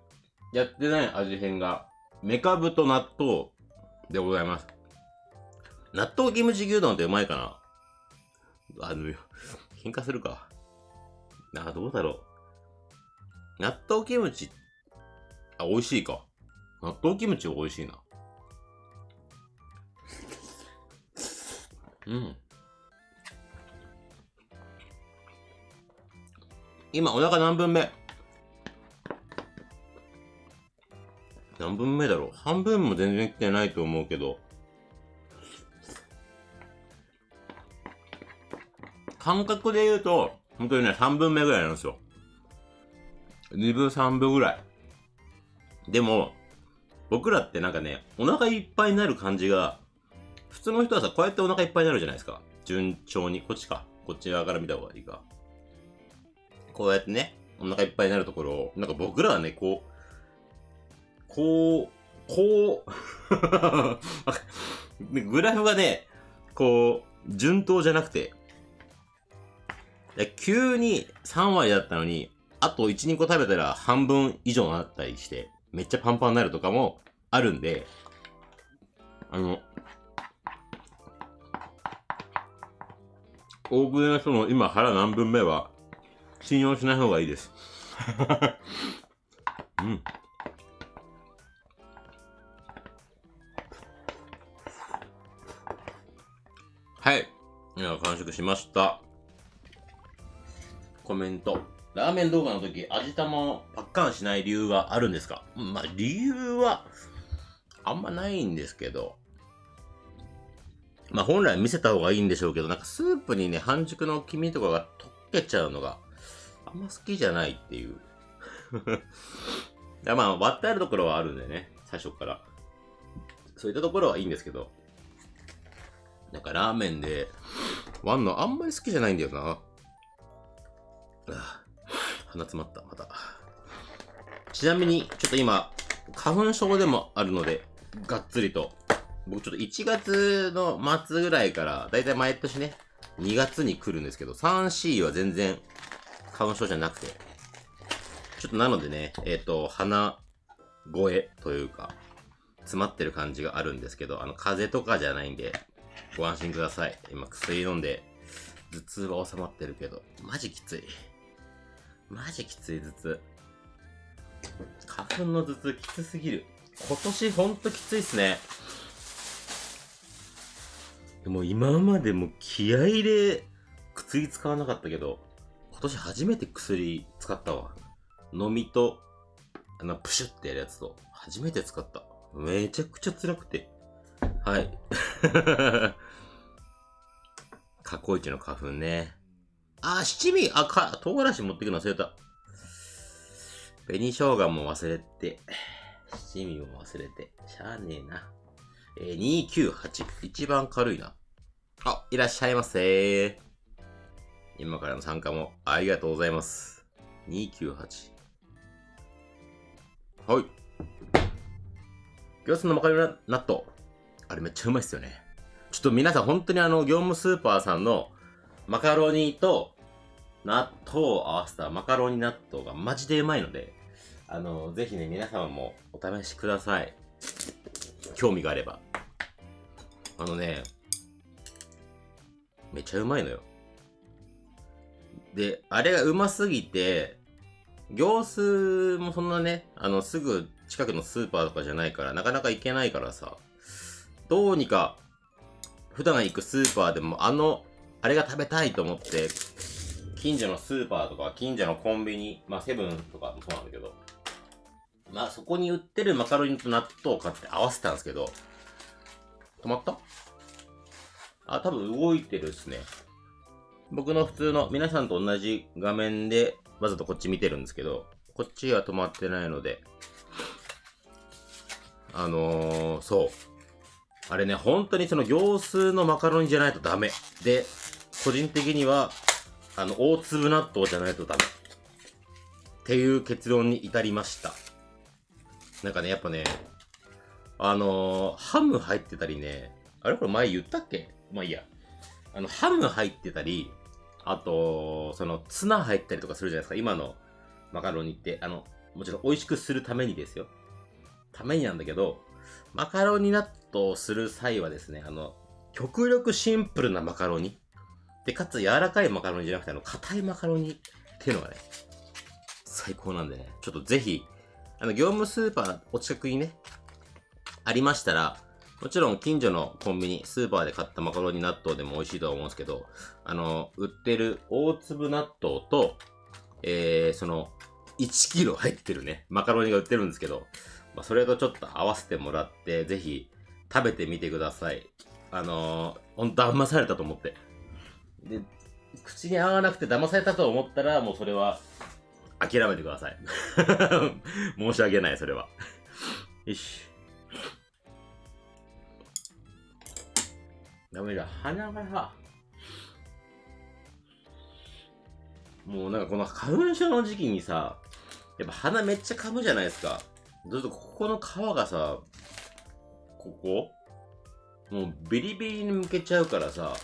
やってない味変が、メカブと納豆でございます。納豆キムチ牛丼ってうまいかなあの、喧嘩するか。あ、どうだろう。納豆キムチ、あ、美味しいか。納豆キムチ美味しいな。うん。今、お腹何分目？何分目だろう半分も全然来てないと思うけど。感覚で言うと、本当にね、3分目ぐらいなんですよ。2分3分ぐらい。でも、僕らってなんかね、お腹いっぱいになる感じが、普通の人はさ、こうやってお腹いっぱいになるじゃないですか。順調に。こっちか。こっち側から見た方がいいか。こうやってね、お腹いっぱいになるところを、なんか僕らはね、こう、こう、こう グラフがね、こう、順当じゃなくて、急に3割だったのに、あと1、2個食べたら半分以上になったりして、めっちゃパンパンになるとかもあるんで、あの、大食いの人の今腹何分目は信用しない方がいいです。うん。はい。では、完食しました。コメント。ラーメン動画の時、味玉をパッカンしない理由があるんですか？まあ、理由は、あんまないんですけど。まあ、本来見せた方がいいんでしょうけど、なんかスープにね、半熟の黄身とかが溶けちゃうのが、あんま好きじゃないっていう。まあ、割ってあるところはあるんでね、最初から。そういったところはいいんですけど、なんかラーメンで、ワンのあんまり好きじゃないんだよな。鼻詰まった、また。ちなみに、ちょっと今、花粉症でもあるので、がっつりと僕ちょっと1月の末ぐらいから、だいたい毎年ね、2月に来るんですけど、3C は全然花粉症じゃなくて、ちょっとなのでね、えっ、ー、と、鼻声というか、詰まってる感じがあるんですけど、あの、風邪とかじゃないんで、ご安心ください。今薬飲んで、頭痛は収まってるけど、マジきつい。マジきつい頭痛。花粉の頭痛きつすぎる。今年ほんときついっすね。でも今までも気合で薬使わなかったけど、今年初めて薬使ったわ。飲みと、あの、プシュってやるやつと、初めて使った。めちゃくちゃ辛くて。はい。過去一の花粉ね。あ、七味あ、か、唐辛子持ってくの忘れた。紅生姜も忘れて、七味も忘れて、しゃあねえな。えー、298。一番軽いな。あ、いらっしゃいませ今からの参加もありがとうございます。298。はい。行政のマカロニ納豆。あれめっちゃうまいっすよね。ちょっと皆さん本当にあの、業務スーパーさんのマカロニと納豆を合わせたマカロニ納豆がマジでうまいので、あの、ぜひね、皆様もお試しください。興味があれば。あのね、めちゃうまいのよ。で、あれがうますぎて、行数もそんなね、あの、すぐ近くのスーパーとかじゃないから、なかなか行けないからさ、どうにか、普段行くスーパーでもあの、あれが食べたいと思って、近所のスーパーとか、近所のコンビニ、まあセブンとかもそうなんだけど、まあそこに売ってるマカロニと納豆を買って合わせたんですけど、止まった？あ、多分動いてるっすね。僕の普通の皆さんと同じ画面でわざとこっち見てるんですけど、こっちは止まってないので、あのー、そう。あれね、本当にその行数のマカロニじゃないとダメ。で、個人的には、あの、大粒納豆じゃないとダメ。っていう結論に至りました。なんかね、やっぱね、あのー、ハム入ってたりね、あれ？これ前言ったっけ？まあいいや。あの、ハム入ってたり、あと、その、ツナ入ったりとかするじゃないですか。今のマカロニって。あの、もちろん美味しくするためにですよ。ためになんだけど、マカロニ納豆をする際はですね、あの、極力シンプルなマカロニ。で、かつ柔らかいマカロニじゃなくて、あの、硬いマカロニっていうのがね、最高なんでね、ちょっとぜひ、あの、業務スーパーお近くにね、ありましたら、もちろん近所のコンビニ、スーパーで買ったマカロニ納豆でも美味しいとは思うんですけど、あの、売ってる大粒納豆と、えー、その、1キロ入ってるね、マカロニが売ってるんですけど、まあ、それとちょっと合わせてもらって、ぜひ食べてみてください。あのー、ほんと騙されたと思って。で、口に合わなくて騙されたと思ったら、もうそれは諦めてください。申し訳ない、それは。よし。ダメだ。鼻がさ、もうなんかこの花粉症の時期にさ、やっぱ鼻めっちゃ噛むじゃないですか。ずっとここの皮がさ、ここもうビリビリに向けちゃうからさ、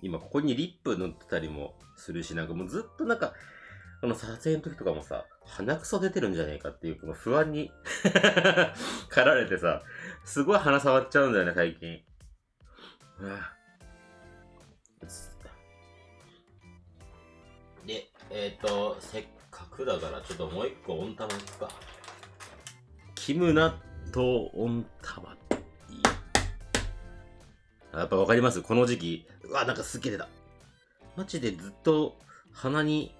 今ここにリップ塗ってたりもするし、なんかもうずっとなんか、この撮影の時とかもさ、鼻くそ出てるんじゃねえかっていう、この不安に 駆られてさ、すごい鼻触っちゃうんだよね、最近。で、えっ、ー、と、せっかくだからちょっともう一個温玉いくか。キム納豆温玉。やっぱわかります？この時期。うわ、なんかすっげえ出た。マジでずっと鼻に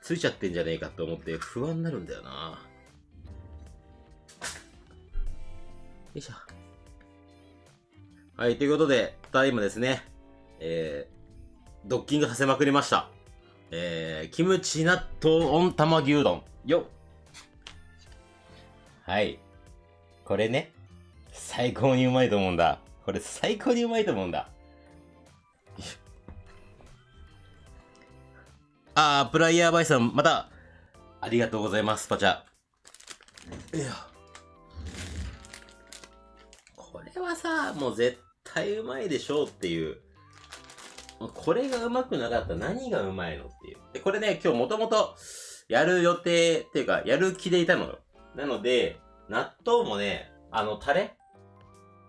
ついちゃってんじゃねえかと思って不安になるんだよな。よいしょ。はい、ということで、ただいまですね、えー、ドッキングさせまくりました。えー、キムチ納豆温玉牛丼。よはい。これね、最高にうまいと思うんだ。これ最高にうまいと思うんだ。あー、プライヤーバイさん、また、ありがとうございます、パチャ。いや。これはさ、もう絶対うまいでしょうっていう。これがうまくなかったら何がうまいのっていう。で、これね、今日もともとやる予定っていうか、やる気でいたのよ。なので、納豆もね、あの、タレ？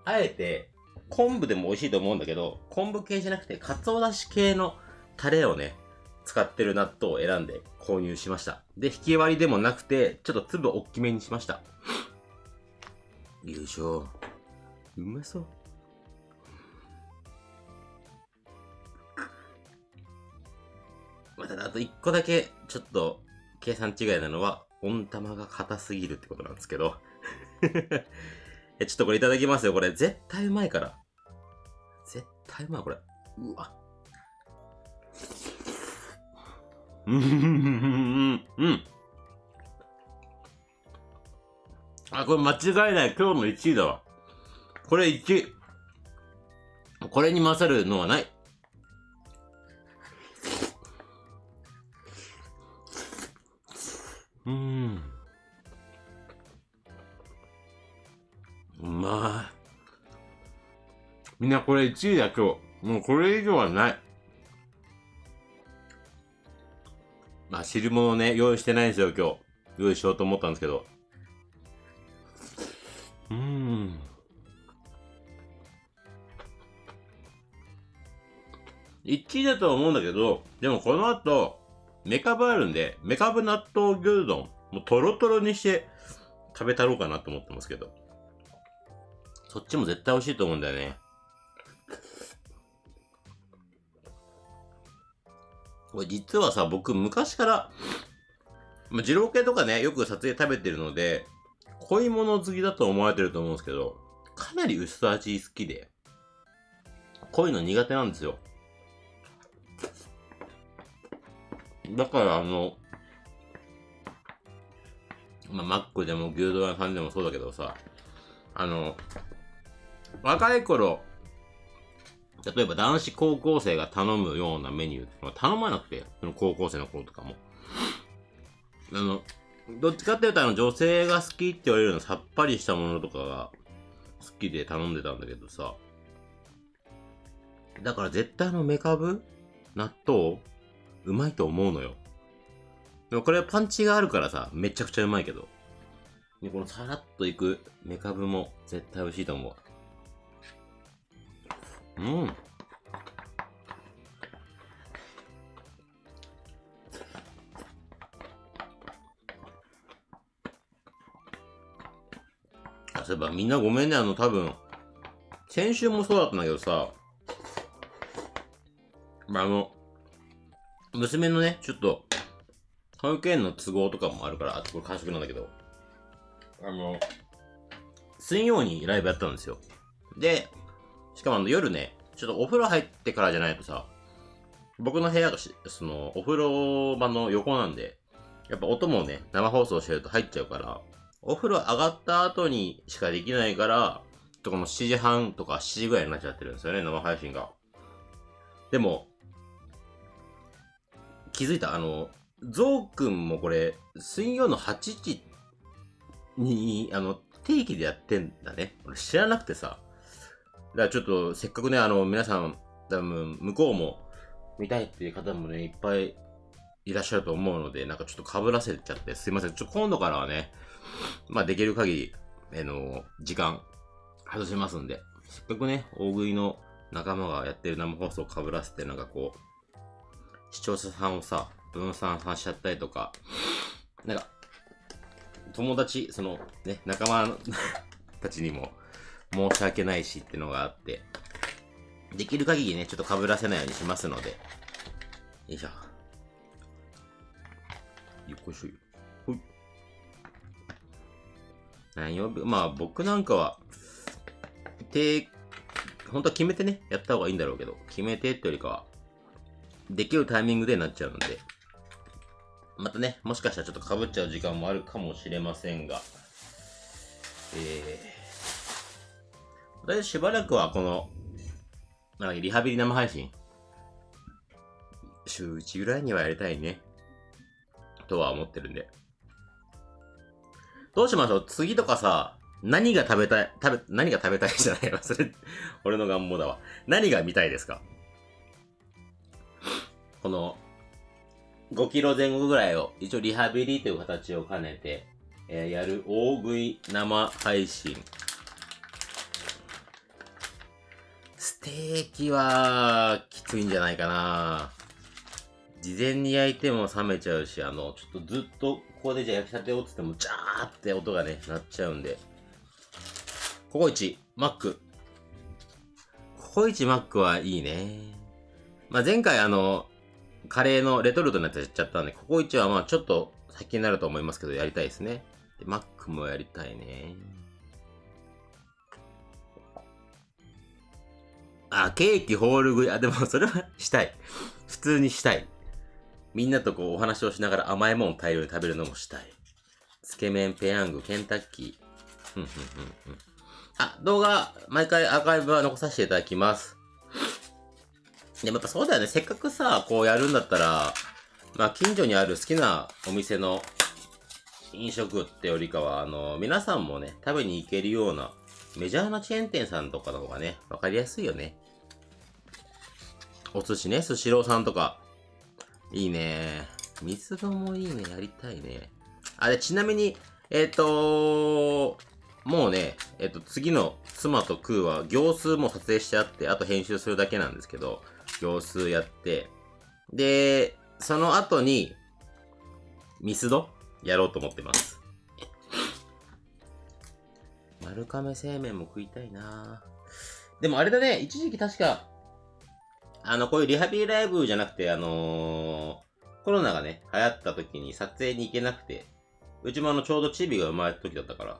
あえて、昆布でも美味しいと思うんだけど、昆布系じゃなくて、鰹だし系のタレをね、使ってる納豆を選んで購入しました。で、引き割りでもなくて、ちょっと粒大きめにしました。よいしょ。うまそう。また、あと一個だけ、ちょっと、計算違いなのは、温玉が硬すぎるってことなんですけど。ちょっとこれいただきますよ。これ、絶対うまいから。絶対うまい、これ。うわ。うん、うん、うん。あ、これ間違いない。今日の1位だわ。これ1位。これに勝るのはない。うん。まい。みんなこれ1位だ今日。もうこれ以上はない。まあ汁物ね、用意してないんですよ今日。用意しようと思ったんですけど。うん。1位だと思うんだけど、でもこの後、メカブあるんで、メカブ納豆牛丼、もうトロトロにして食べたろうかなと思ってますけど。そっちも絶対美味しいと思うんだよね。これ実はさ、僕昔から、まあ、二郎系とかね、よく撮影食べてるので、濃いもの好きだと思われてると思うんですけど、かなり薄味好きで、濃いの苦手なんですよ。だからあの、まあ、マックでも牛丼屋さんでもそうだけどさ、あの、若い頃、例えば男子高校生が頼むようなメニュー、頼まなくて、その高校生の頃とかも。あの、どっちかっていうとあの女性が好きって言われるようなさっぱりしたものとかが好きで頼んでたんだけどさ。だから絶対あのメカブ納豆うまいと思うのよ。でもこれはパンチがあるからさ、めちゃくちゃうまいけど。で、このさらっといくメカブも絶対美味しいと思う。うん。そういえばみんなごめんね、あの多分、先週もそうだったんだけどさ、まあ、あの、娘のね、ちょっと、保育園の都合とかもあるから、あ、これ完食なんだけど、あの、水曜にライブやったんですよ。で、しかもあの夜ね、ちょっとお風呂入ってからじゃないとさ、僕の部屋がし、その、お風呂場の横なんで、やっぱ音もね、生放送してると入っちゃうから、お風呂上がった後にしかできないから、とこの7時半とか7時ぐらいになっちゃってるんですよね、生配信が。でも、気づいた？あの、ゾウくんもこれ、水曜の8時に、あの、定期でやってんだね。俺知らなくてさ。だからちょっと、せっかくね、あの、皆さん、多分、向こうも見たいっていう方もね、いっぱいいらっしゃると思うので、なんかちょっと被らせちゃって、すいません。ちょ、今度からはね、まあ、できる限り、あの、時間、外しますんで、せっかくね、大食いの仲間がやってる生放送を被らせて、なんかこう、視聴者さんをさ、分散させちゃったりとか、なんか、友達、その、ね、仲間たちにも、申し訳ないしってのがあって、できる限りね、ちょっと被らせないようにしますので。よいしょ。よこいしょよ。ほい。何曜日？まあ僕なんかは、て、本当は決めてね、やった方がいいんだろうけど、決めてってよりかは、できるタイミングでなっちゃうので、またね、もしかしたらちょっと被っちゃう時間もあるかもしれませんが、えー、だいたいしばらくはこの、なんかリハビリ生配信、週1ぐらいにはやりたいね。とは思ってるんで。どうしましょう？次とかさ、何が食べたい、食べ、何が食べたいじゃない？わ。それ、俺の願望だわ。何が見たいですか？この、5キロ前後ぐらいを、一応リハビリという形を兼ねて、えー、やる大食い生配信。ステーキは、きついんじゃないかな事前に焼いても冷めちゃうし、あの、ちょっとずっと、ここでじゃあ焼きたてをつっても、ジャーって音がね、鳴っちゃうんで。ココイチ、マック。ココイチマックはいいね。まあ、前回あの、カレーのレトルトのやつやっちゃったんで、ココイチはまあちょっと先になると思いますけど、やりたいですね。で、マックもやりたいね。あ、ケーキホール食い。あ、でもそれはしたい。普通にしたい。みんなとこうお話をしながら甘いもん大量に食べるのもしたい。つけ麺、ペヤング、ケンタッキー。ふんふんふんふん。あ、動画、毎回アーカイブは残させていただきます。でもやっぱそうだよね。せっかくさ、こうやるんだったら、まあ近所にある好きなお店の飲食ってよりかは、あの、皆さんもね、食べに行けるようなメジャーなチェーン店さんとかの方がね、わかりやすいよね。お寿司ね、スシローさんとか。いいね。三つ葉もいいね。やりたいね。あれ、ちなみに、えっ、ー、ともうね、えっ、ー、と、次の妻とクーは行数も撮影してあって、あと編集するだけなんですけど、行数やって、で、その後に、ミスド？やろうと思ってます。丸亀製麺も食いたいなでもあれだね、一時期確か、あの、こういうリハビリライブじゃなくて、あのー、コロナがね、流行った時に撮影に行けなくて、うちもあの、ちょうどチビが生まれた時だったから、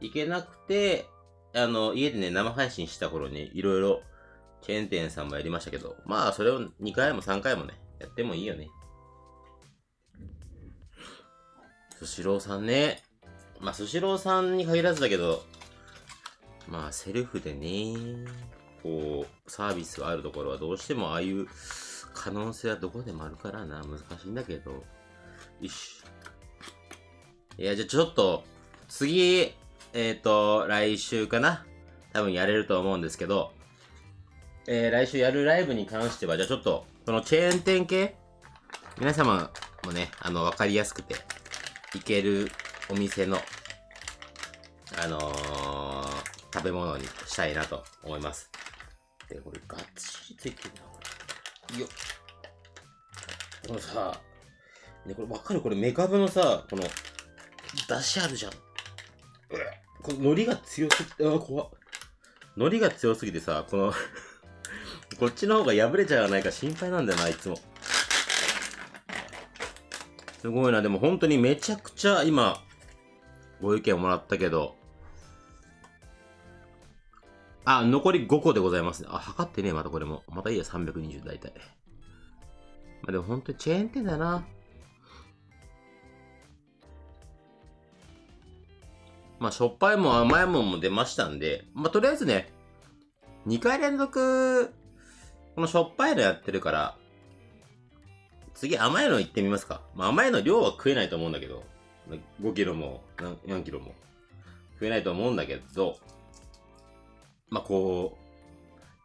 行けなくて、あの、家でね、生配信した頃に、いろいろ、チェーン店さんもやりましたけど、まあ、それを2回も3回もね、やってもいいよね。スシローさんね。まあ、スシローさんに限らずだけど、まあ、セルフでね、こう、サービスがあるところはどうしてもああいう可能性はどこでもあるからな、難しいんだけど。よし。いや、じゃあちょっと、次、えっ、ー、と、来週かな多分やれると思うんですけど、えー、来週やるライブに関しては、じゃあちょっと、このチェーン店系、皆様もね、あの、わかりやすくて、いけるお店の、あのー、食べ物にしたいなと思います。で、これガッチリついてるな、これ。よっ。このさ、ね、これわかる？これメカブのさ、この、出しあるじゃん。この海苔が強すぎて、あ、怖っ。海苔が強すぎてさ、この こっちの方が破れちゃわないか心配なんだよな、いつも。すごいな、でも本当にめちゃくちゃ今、ご意見をもらったけど、あ、残り5個でございますね。あ、測ってねまたこれも。またいいや、320大体。まあでも本当にチェーン店だな。まあ、しょっぱいもん甘いもんも出ましたんで、まあ、とりあえずね、2回連続このしょっぱいのやってるから、次甘いの行ってみますか。まあ、甘いの量は食えないと思うんだけど、5キロも4キロも食えないと思うんだけど、まあ、こ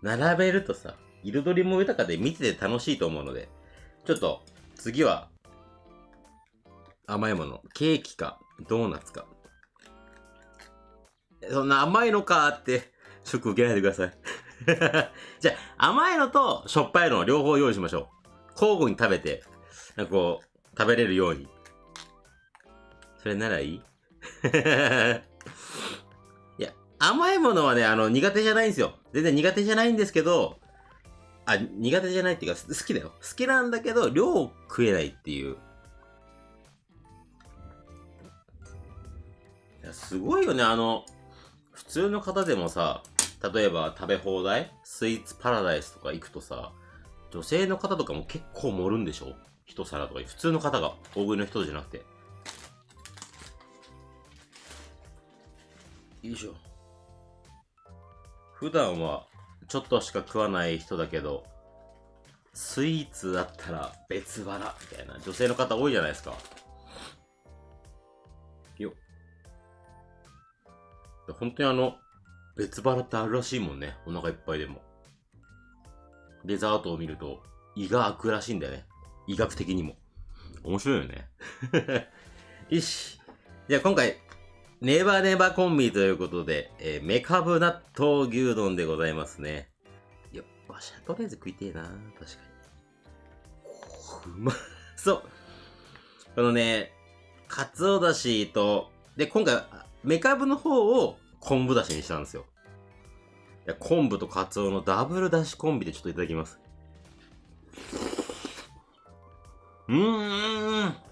う、並べるとさ、彩りも豊かで見てて楽しいと思うので、ちょっと次は甘いもの、ケーキかドーナツか。そんな甘いのかって、ショック受けないでください。じゃあ、甘いのとしょっぱいの両方用意しましょう。交互に食べて、なんかこう、食べれるように。それならいい、甘いものはね、あの、苦手じゃないんですよ。全然苦手じゃないんですけど、あ、苦手じゃないっていうか、好きだよ。好きなんだけど、量を食えないっていう。いや、すごいよね、あの、普通の方でもさ、例えば食べ放題？スイーツパラダイスとか行くとさ、女性の方とかも結構盛るんでしょ？一皿とか、普通の方が、大食いの人じゃなくて。よいしょ。普段はちょっとしか食わない人だけど、スイーツだったら別腹みたいな女性の方多いじゃないですか。よ本当にあの、別腹ってあるらしいもんね。お腹いっぱいでも。デザートを見ると、胃が開くらしいんだよね。医学的にも。面白いよね。よし。じゃあ今回、ネバネバコンビということで、えー、メカブ納豆牛丼でございますね。いや、わしはとりあえず食いてえな確かに。う まそう。このね、かつおだしと、で、今回、メカブの方を昆布だしにしたんですよ。いや昆布とカツオのダブルだしコンビでちょっといただきます。うーん。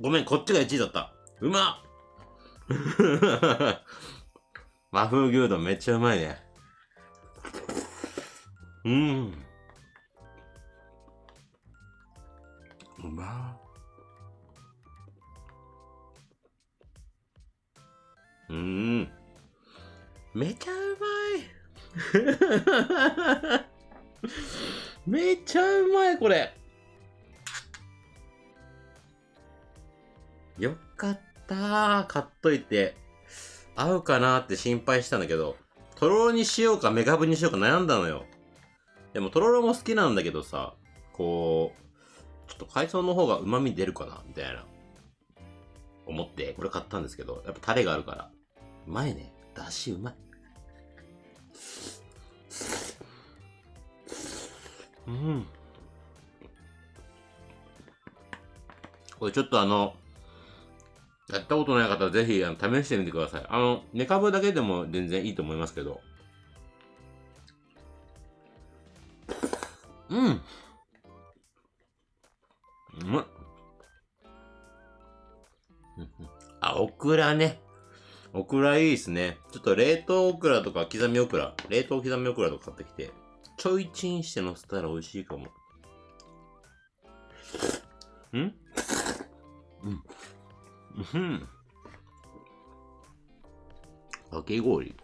ごめん、こっちが1位だった。うまっ 和風牛丼めっちゃうまいね。うん。うまうん。めちゃうまい めっちゃうまい、これ。よかった買っといて。合うかなって心配したんだけど、とろろにしようかメカブにしようか悩んだのよ。でもとろろも好きなんだけどさ、こう、ちょっと海藻の方が旨味出るかなみたいな。思って、これ買ったんですけど、やっぱタレがあるから。うまいね。だしうまい。うん。これちょっとあの、やったことない方はぜひあの試してみてください。あの、寝かぶだけでも全然いいと思いますけど。うん。うまっ。あ、オクラね。オクラいいですね。ちょっと冷凍オクラとか刻みオクラ、冷凍刻みオクラとか買ってきて、ちょいチンして乗せたら美味しいかも。んうん。うん。かき氷。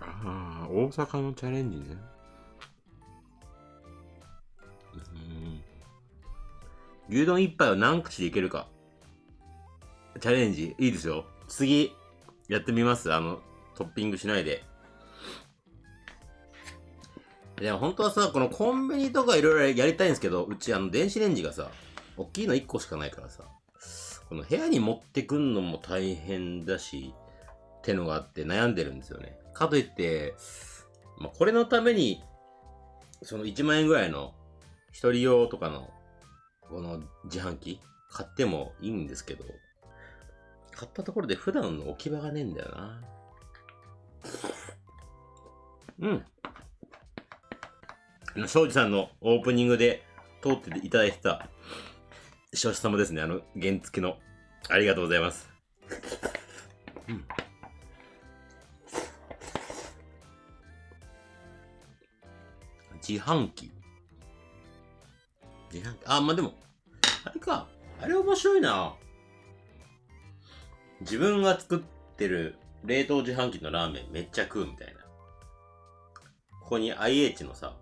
ああ、大阪のチャレンジね。牛丼一杯は何口でいけるか。チャレンジ、いいですよ。次、やってみます。あの、トッピングしないで。でも本当はさ、このコンビニとかいろいろやりたいんですけど、うちあの電子レンジがさ、大きいの1個しかないからさ、この部屋に持ってくんのも大変だし、ってのがあって悩んでるんですよね。かといって、まあ、これのために、その1万円ぐらいの一人用とかの、この自販機買ってもいいんですけど、買ったところで普段の置き場がねえんだよな。うん。庄司さんのオープニングで通っていただいてた、庄司様ですね。あの、原付の。ありがとうございます。うん。自販機。自販機。あ、まあ、でも、あれか。あれ面白いな。自分が作ってる冷凍自販機のラーメンめっちゃ食うみたいな。ここに IH のさ、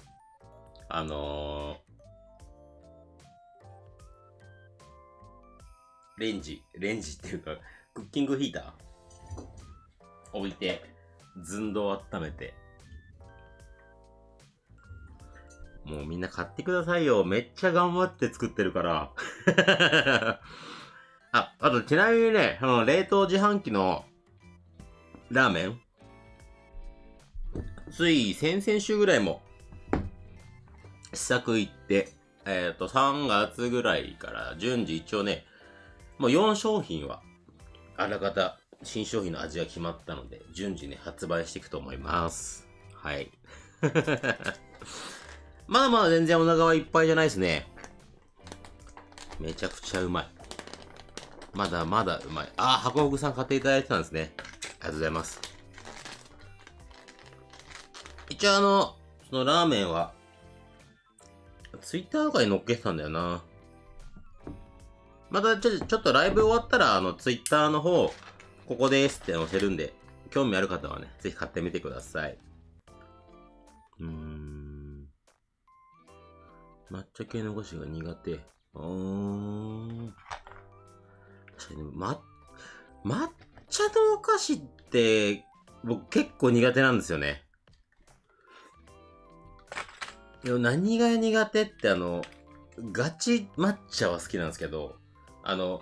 あのレンジ、レンジっていうか、クッキングヒーター？置いて、寸胴温めて。もうみんな買ってくださいよ。めっちゃ頑張って作ってるから。あ、あとちなみにね、その冷凍自販機のラーメン？つい先々週ぐらいも試作行って、えっ、ー、と、3月ぐらいから順次一応ね、もう4商品は、あらかた新商品の味が決まったので、順次ね、発売していくと思います。はい。まだまだ全然お腹はいっぱいじゃないですね。めちゃくちゃうまい。まだまだうまい。あ、箱ほぐさん買っていただいてたんですね。ありがとうございます。一応あの、そのラーメンは、ツイッターとかに載っけてたんだよな。またちょちょっとライブ終わったら、あの、ツイッターの方、ここですって載せるんで、興味ある方はね、ぜひ買ってみてください。うーん。抹茶系のお菓子が苦手。うーん。確かに、ま、抹茶のお菓子って、僕結構苦手なんですよね。でも何が苦手ってあの、ガチ抹茶は好きなんですけど、あの、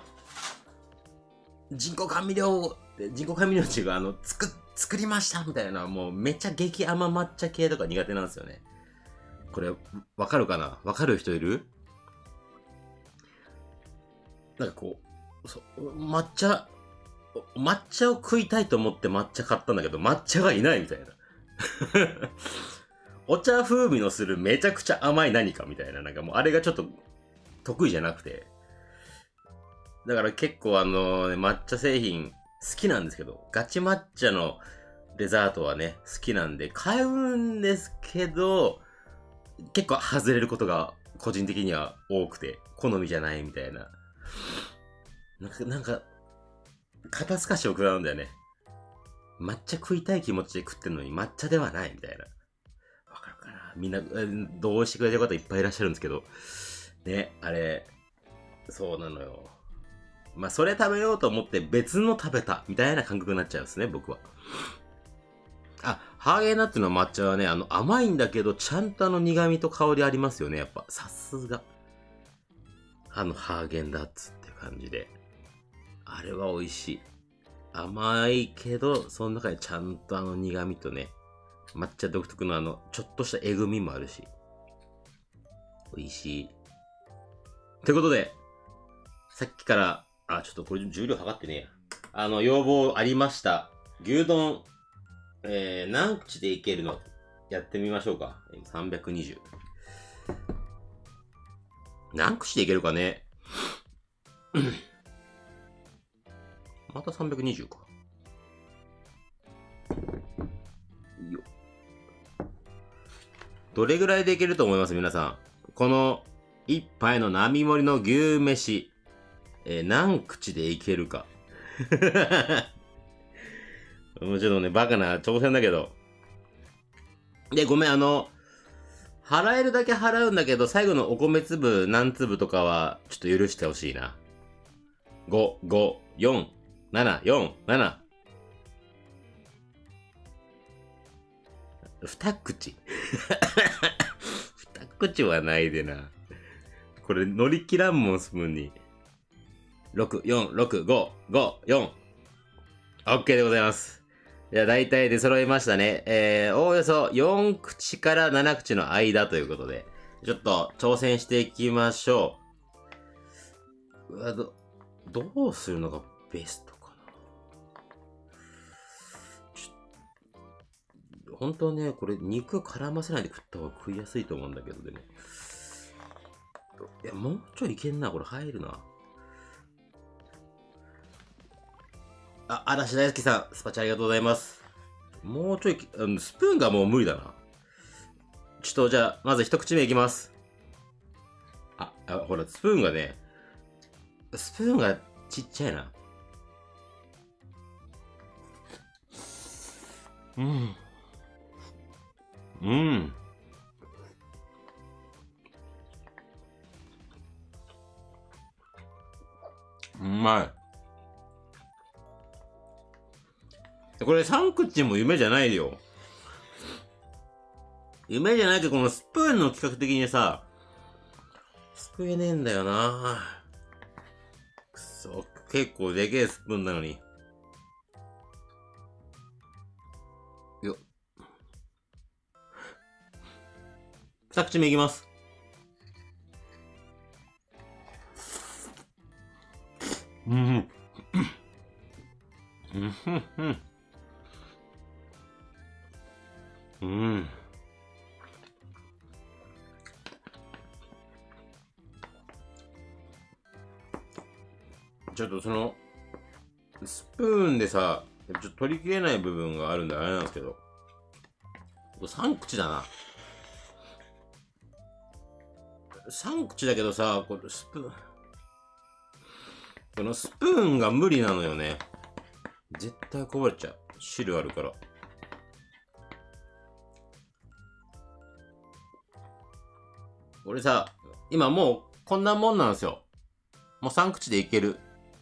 人工甘味料、人工甘味料っていうか、あの、作、作りましたみたいな、もうめっちゃ激甘抹茶系とか苦手なんですよね。これ、わかるかな？わかる人いる？なんかこう、そう、抹茶、抹茶を食いたいと思って抹茶買ったんだけど、抹茶がいないみたいな。お茶風味のするめちゃくちゃ甘い何かみたいな、なんかもうあれがちょっと得意じゃなくて。だから結構あの、抹茶製品好きなんですけど、ガチ抹茶のデザートはね、好きなんで買うんですけど、結構外れることが個人的には多くて、好みじゃないみたいな。なんか、なんか、肩透かしを食らうんだよね。抹茶食いたい気持ちで食ってんのに抹茶ではないみたいな。わかるかなみんな、どうしてくれてる方いっぱいいらっしゃるんですけど、ね、あれ、そうなのよ。まあ、それ食べようと思って別の食べたみたいな感覚になっちゃうんですね、僕は。あ、ハーゲンダッツの抹茶はね、あの、甘いんだけど、ちゃんとあの苦味と香りありますよね、やっぱ。さすが。あの、ハーゲンダッツって感じで。あれは美味しい。甘いけど、その中にちゃんとあの苦味とね、抹茶独特のあの、ちょっとしたえぐみもあるし。美味しい。ってことで、さっきから、あ、ちょっとこれ重量測ってねえや。あの、要望ありました。牛丼、えー、何口でいけるの？やってみましょうか。320。何口でいけるかね？また320か。よどれぐらいでいけると思います？皆さん。この一杯の並盛りの牛飯、えー何口でいけるか。もうちょっとね、バカな挑戦だけど。で、ごめん、あの、払えるだけ払うんだけど、最後のお米粒何粒とかは、ちょっと許してほしいな。5、5、4、7、4、7。二口。二口はないでな。これ乗り切らんもん、スプーンに。6、4、6、5、5、4。OK でございます。じゃあ大体で揃いましたね。えー、おおよそ4口から7口の間ということで、ちょっと挑戦していきましょう。うわ、ど、どうするのがベストかな。本当ね、これ肉絡ませないで食った方が食いやすいと思うんだけど、でも。いや、もうちょいいけんな、これ入るな。あ、嵐大好きさん、スパチャありがとうございます。もうちょい、うんスプーンがもう無理だな。ちょっとじゃあ、まず一口目いきます。あ、あほら、スプーンがね、スプーンがちっちゃいな。うん。うん。うまい。これ3口も夢じゃないよ。夢じゃないけど、このスプーンの企画的にさ、救えねえんだよなくそ、結構でけえスプーンなのに。よっ。二口目いきます。うん。うん。うん。うん。うんちょっとその、スプーンでさ、ちょっと取りきれない部分があるんであれなんですけど、これ3口だな。3口だけどさ、これスプーン、このスプーンが無理なのよね。絶対こぼれちゃう。汁あるから。俺さ、今もうこんなもんなんですよ。もう3口でいける。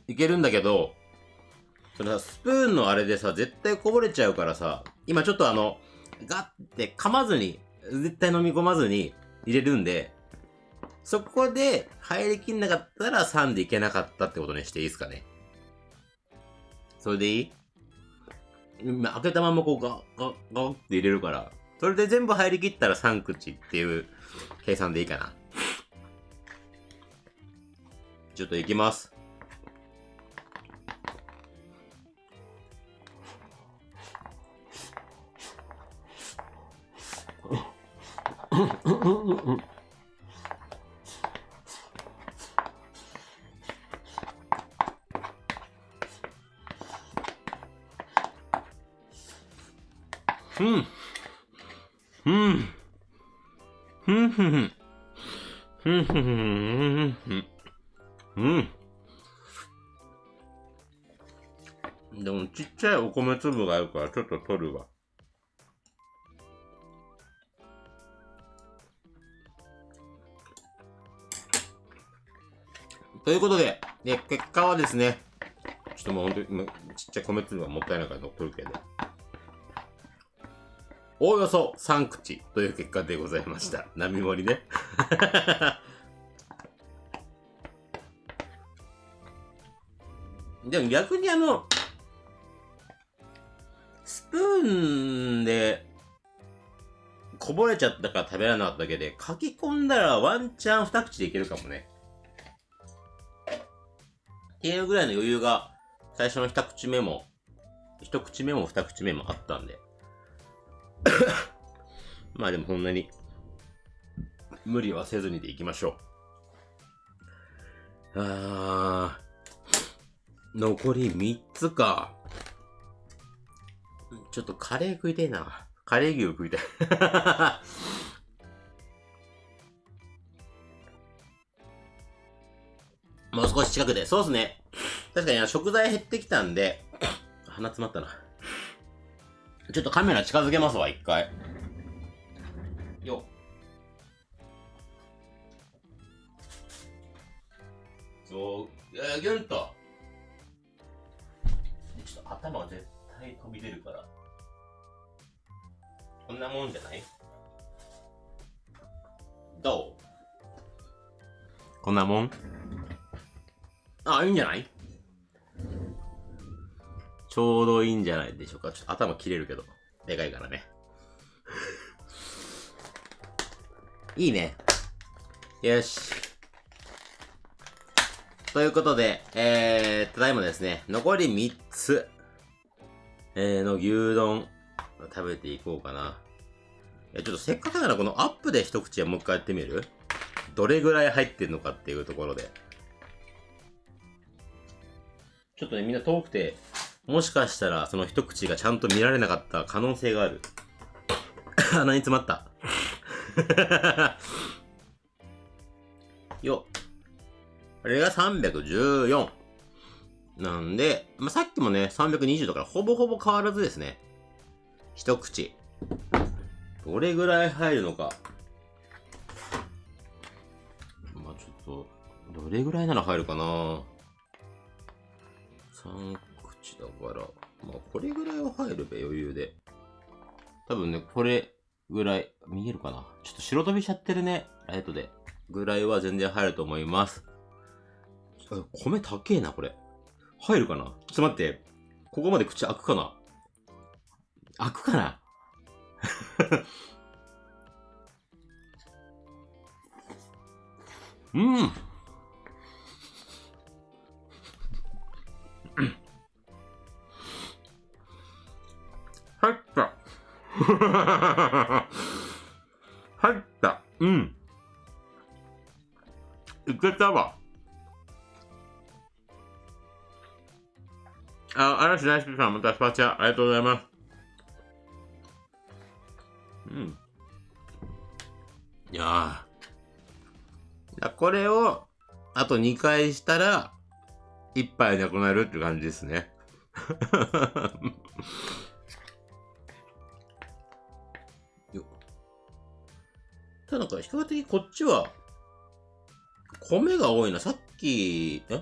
いけるんだけど、そのさ、スプーンのあれでさ、絶対こぼれちゃうからさ、今ちょっとあの、ガッて噛まずに、絶対飲み込まずに入れるんで、そこで入りきんなかったら3でいけなかったってことにしていいですかね。それでいい？今開けたままこうガッガッガッって入れるから、それで全部入りきったら3口っていう計算でいいかな。ちょっといきます。うん。うん。ふんふんふん。ふんふんふんふんふん。うん。でもちっちゃいお米粒があるからちょっと取るわ。ということで、で結果はですね、ちょっともう本当にちっちゃい米粒がもったいないから取るけど、おおよそ3口という結果でございました。波盛りね。でも逆にあの、スプーンでこぼれちゃったから食べられなかっただけで、書き込んだらワンチャン2口でいけるかもね。っていうぐらいの余裕が最初の1口目も、1口目も2口目もあったんで。まあでもそんなに無理はせずにでいきましょう。あー、残り3つか。ちょっとカレー食いたいな。カレー牛食いたい。もう少し近くで。そうっすね。確かに食材減ってきたんで、鼻詰まったな。ちょっとカメラ近づけますわ、一回。よそう、えー、ギュンと。ちょっと頭が絶対飛び出るから。こんなもんじゃない？どう？こんなもん？あ、いいんじゃない？ちょうどいいんじゃないでしょうか。ちょっと頭切れるけど。でかいからね。いいね。よし。ということで、えー、ただいまですね、残り3つ、えー、の牛丼、食べていこうかな。え、ちょっとせっかくならこのアップで一口はもう一回やってみる？どれぐらい入ってるのかっていうところで。ちょっとね、みんな遠くて、もしかしたらその一口がちゃんと見られなかった可能性がある。鼻に詰まった。よっ。これが314。なんで、まあ、さっきもね、320だからほぼほぼ変わらずですね。一口。どれぐらい入るのか。まあちょっと、どれぐらいなら入るかな3だから、まあこれぐらいは入るべ、余裕で。多分ね、これぐらい、見えるかな？ちょっと白飛びしちゃってるね、ライトで。ぐらいは全然入ると思います。米高えな、これ。入るかな？ちょっと待って。ここまで口開くかな？開くかな？うん。入った。入った。うん。いけたわ。あ、嵐大輔さん、またスパチャ、ありがとうございます。うん。いやー。これを、あと2回したら、1杯なくなるって感じですね。ただなんか、比較的こっちは、米が多いな。さっき、え？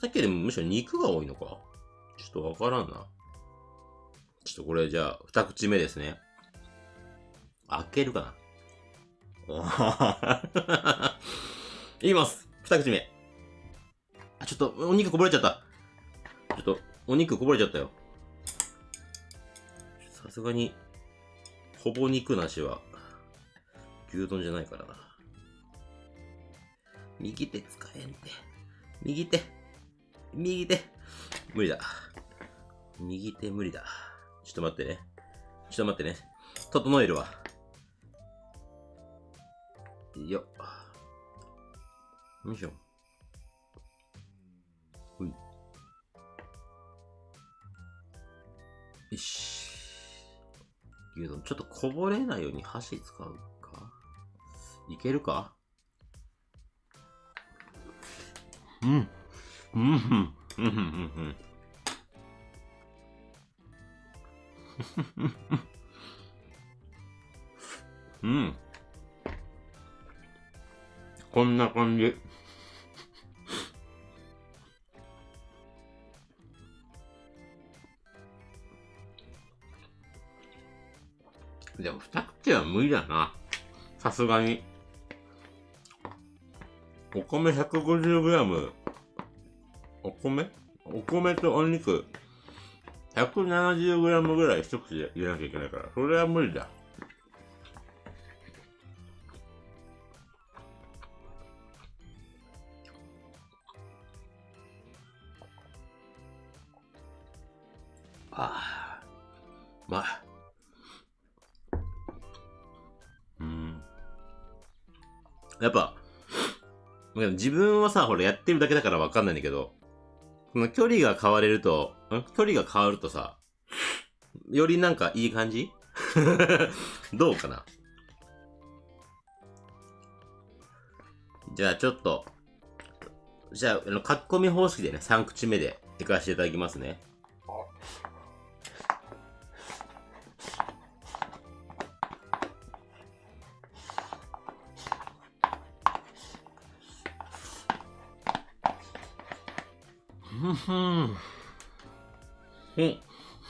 さっきよりもむしろ肉が多いのか？ちょっとわからんな。ちょっとこれじゃあ、二口目ですね。開けるかな？いきます二口目。あ、ちょっと、お肉こぼれちゃった。ちょっと、お肉こぼれちゃったよ。さすがに、ほぼ肉なしは、牛丼じゃないからな。右手使えんて。右手。右手。無理だ。右手無理だ。ちょっと待ってね。ちょっと待ってね。整えるわ。よっ。よいしょ。ほい。よし。牛丼、ちょっとこぼれないように箸使ういけるか？うん。うん、うん、うん、うん、うん。うん。こんな感じ。でも二口は無理だな。さすがに。お米 150g。お米？お米とお肉 170g ぐらい一口で入れなきゃいけないから、それは無理だ。自分はさ、ほらやってるだけだからわかんないんだけど、この距離が変われると、ん？距離が変わるとさ、よりなんかいい感じ？どうかな？じゃあちょっと、じゃあ、あの、書き込み方式でね、3口目でいかせていただきますね。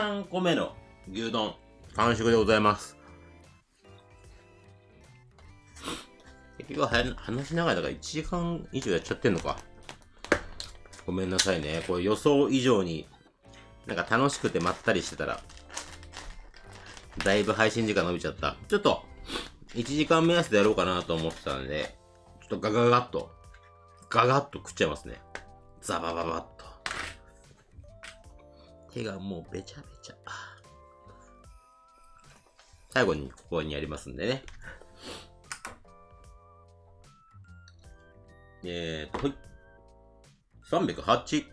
13個目の牛丼、完食でございます。結局話しながらだから1時間以上やっちゃってんのか。ごめんなさいね。これ予想以上に、なんか楽しくてまったりしてたら、だいぶ配信時間伸びちゃった。ちょっと、1時間目安でやろうかなと思ってたんで、ちょっとガガガッと、ガガッと食っちゃいますね。ザバババッと。手がもうべちゃべちゃ。最後にここにありますんでね。えーと、ほい。308。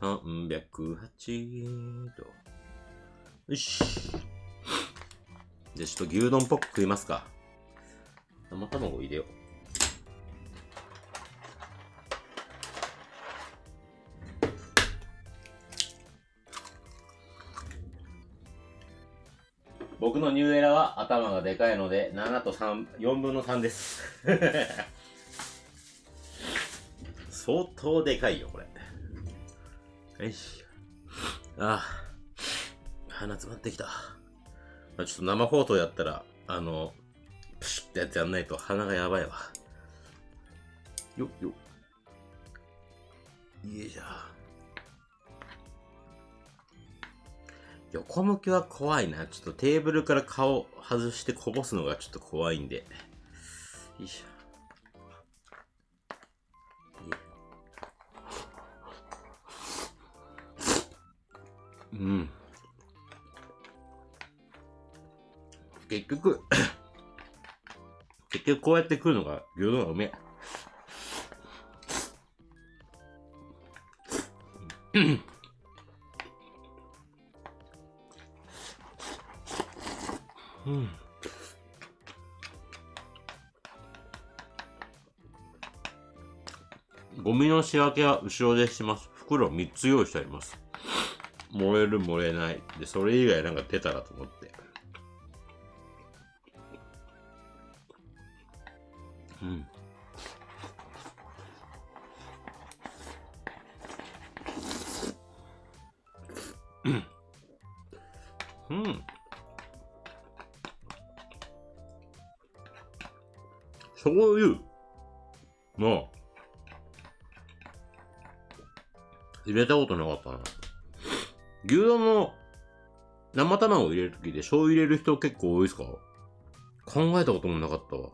308と。よし。じゃあちょっと牛丼っぽく食いますか。生卵入れよう。僕のニューエラは頭がでかいので、7と3、4分の3です。相当でかいよ、これ。よし。ああ。鼻詰まってきた。ちょっと生放送やったら、あの、プシュってやつやんないと鼻がやばいわ。よっよっ。いいじゃん。横向きは怖いな。ちょっとテーブルから顔外してこぼすのがちょっと怖いんで。よいしょ。うん。結局、結局こうやって食うのが牛丼がうめえ。うん。ゴミの仕分けは後ろでします。袋3つ用意してあります。燃える燃えない。で、それ以外なんか出たらと思って。うん。うん。醤油の入れたことなかったな。牛丼の生卵入れるときで醤油入れる人結構多いですか？考えたこともなかったわ。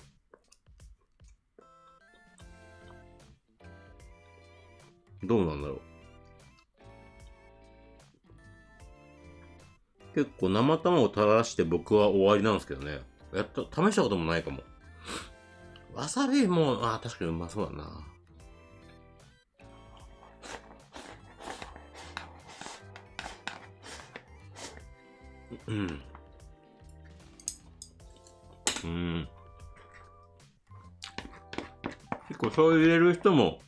どうなんだろう。結構生卵垂らして僕は終わりなんですけどね。やった、試したこともないかも。わさびも、あ、確かにうまそうだな。うん。うん。結構醤油入れる人も、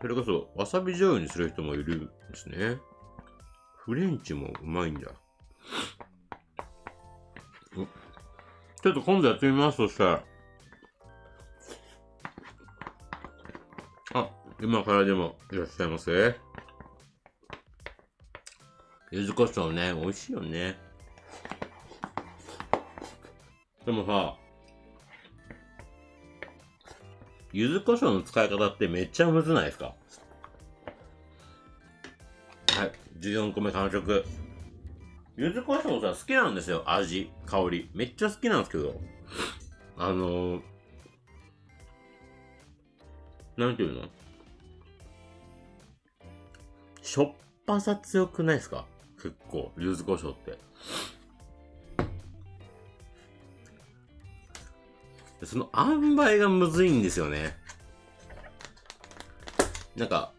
それこそわさび醤油にする人もいるんですね。フレンチもうまいんだ。ちょっと今度やってみます、そしたら。今からでもいらっしゃいませ。柚子胡椒ね、美味しいよね。でもさ、柚子胡椒の使い方ってめっちゃむずないですか？はい、14個目完食。柚子胡椒さ、好きなんですよ。味、香り。めっちゃ好きなんですけど。あのー、なんていうの？しょっぱさ強くないですか？結構、柚子胡椒って。その塩梅がむずいんですよね。なんか、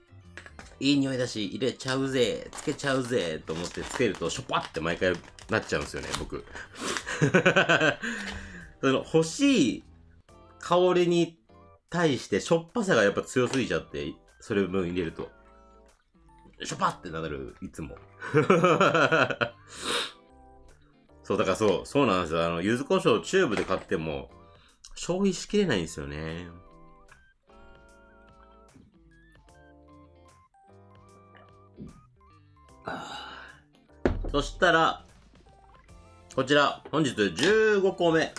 いい匂いだし、入れちゃうぜ、つけちゃうぜ、と思ってつけると、しょっぱって毎回なっちゃうんですよね、僕。その欲しい香りに対してしょっぱさがやっぱ強すぎちゃって、それ分入れると。しょっぱってなる、いつも。そう、だからそう、そうなんですよ。あの、柚子胡椒チューブで買っても、消費しきれないんですよね。そしたら、こちら、本日15個目、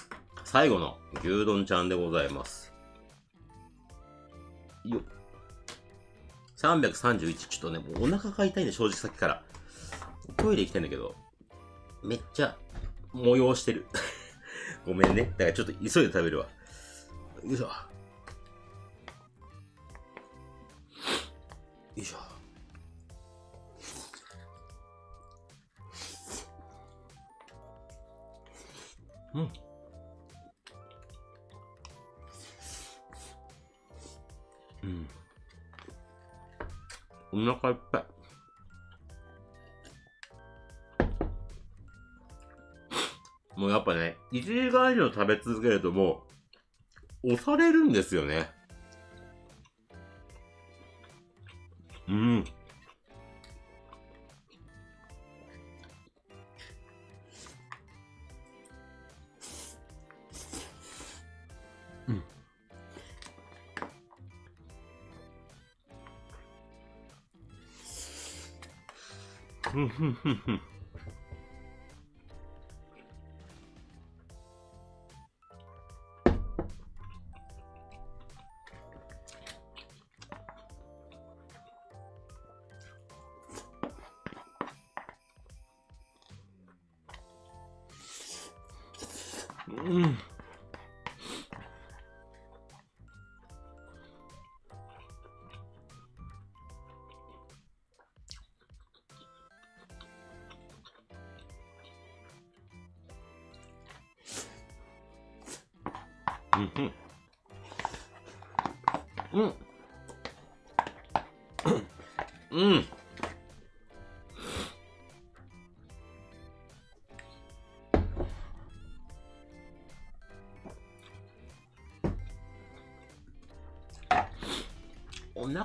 最後の牛丼ちゃんでございます。よっ。331、ちょっとね、もうお腹が痛いんで、正直さっきから。トイレ行きたいんだけど、めっちゃ、催してる。ごめんね。だからちょっと急いで食べるわ。よいしょ。よいしょ。うん。お腹いっぱい。もうやっぱね、1時間以上食べ続けるともう、押されるんですよね。Mm-hmm.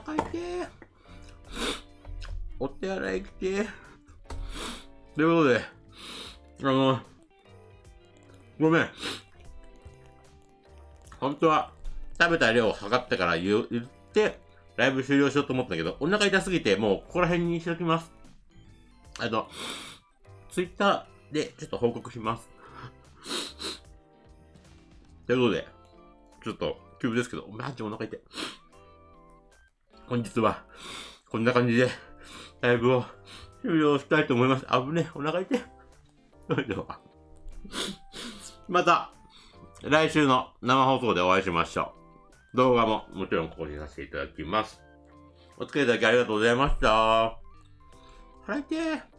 お腹痛え。お手洗い来て。ということで、あの、ごめん。本当は、食べた量を測ってから言言って、ライブ終了しようと思ったけど、お腹痛すぎて、もうここら辺にしときます。あと、ツイッターでちょっと報告します。ということで、ちょっと急ですけど、マジお腹痛い。本日は、こんな感じで、ライブを終了したいと思います。危ねえ、お腹痛い。それでは。また、来週の生放送でお会いしましょう。動画ももちろん更新させていただきます。お付き合いいただきありがとうございました。腹痛い。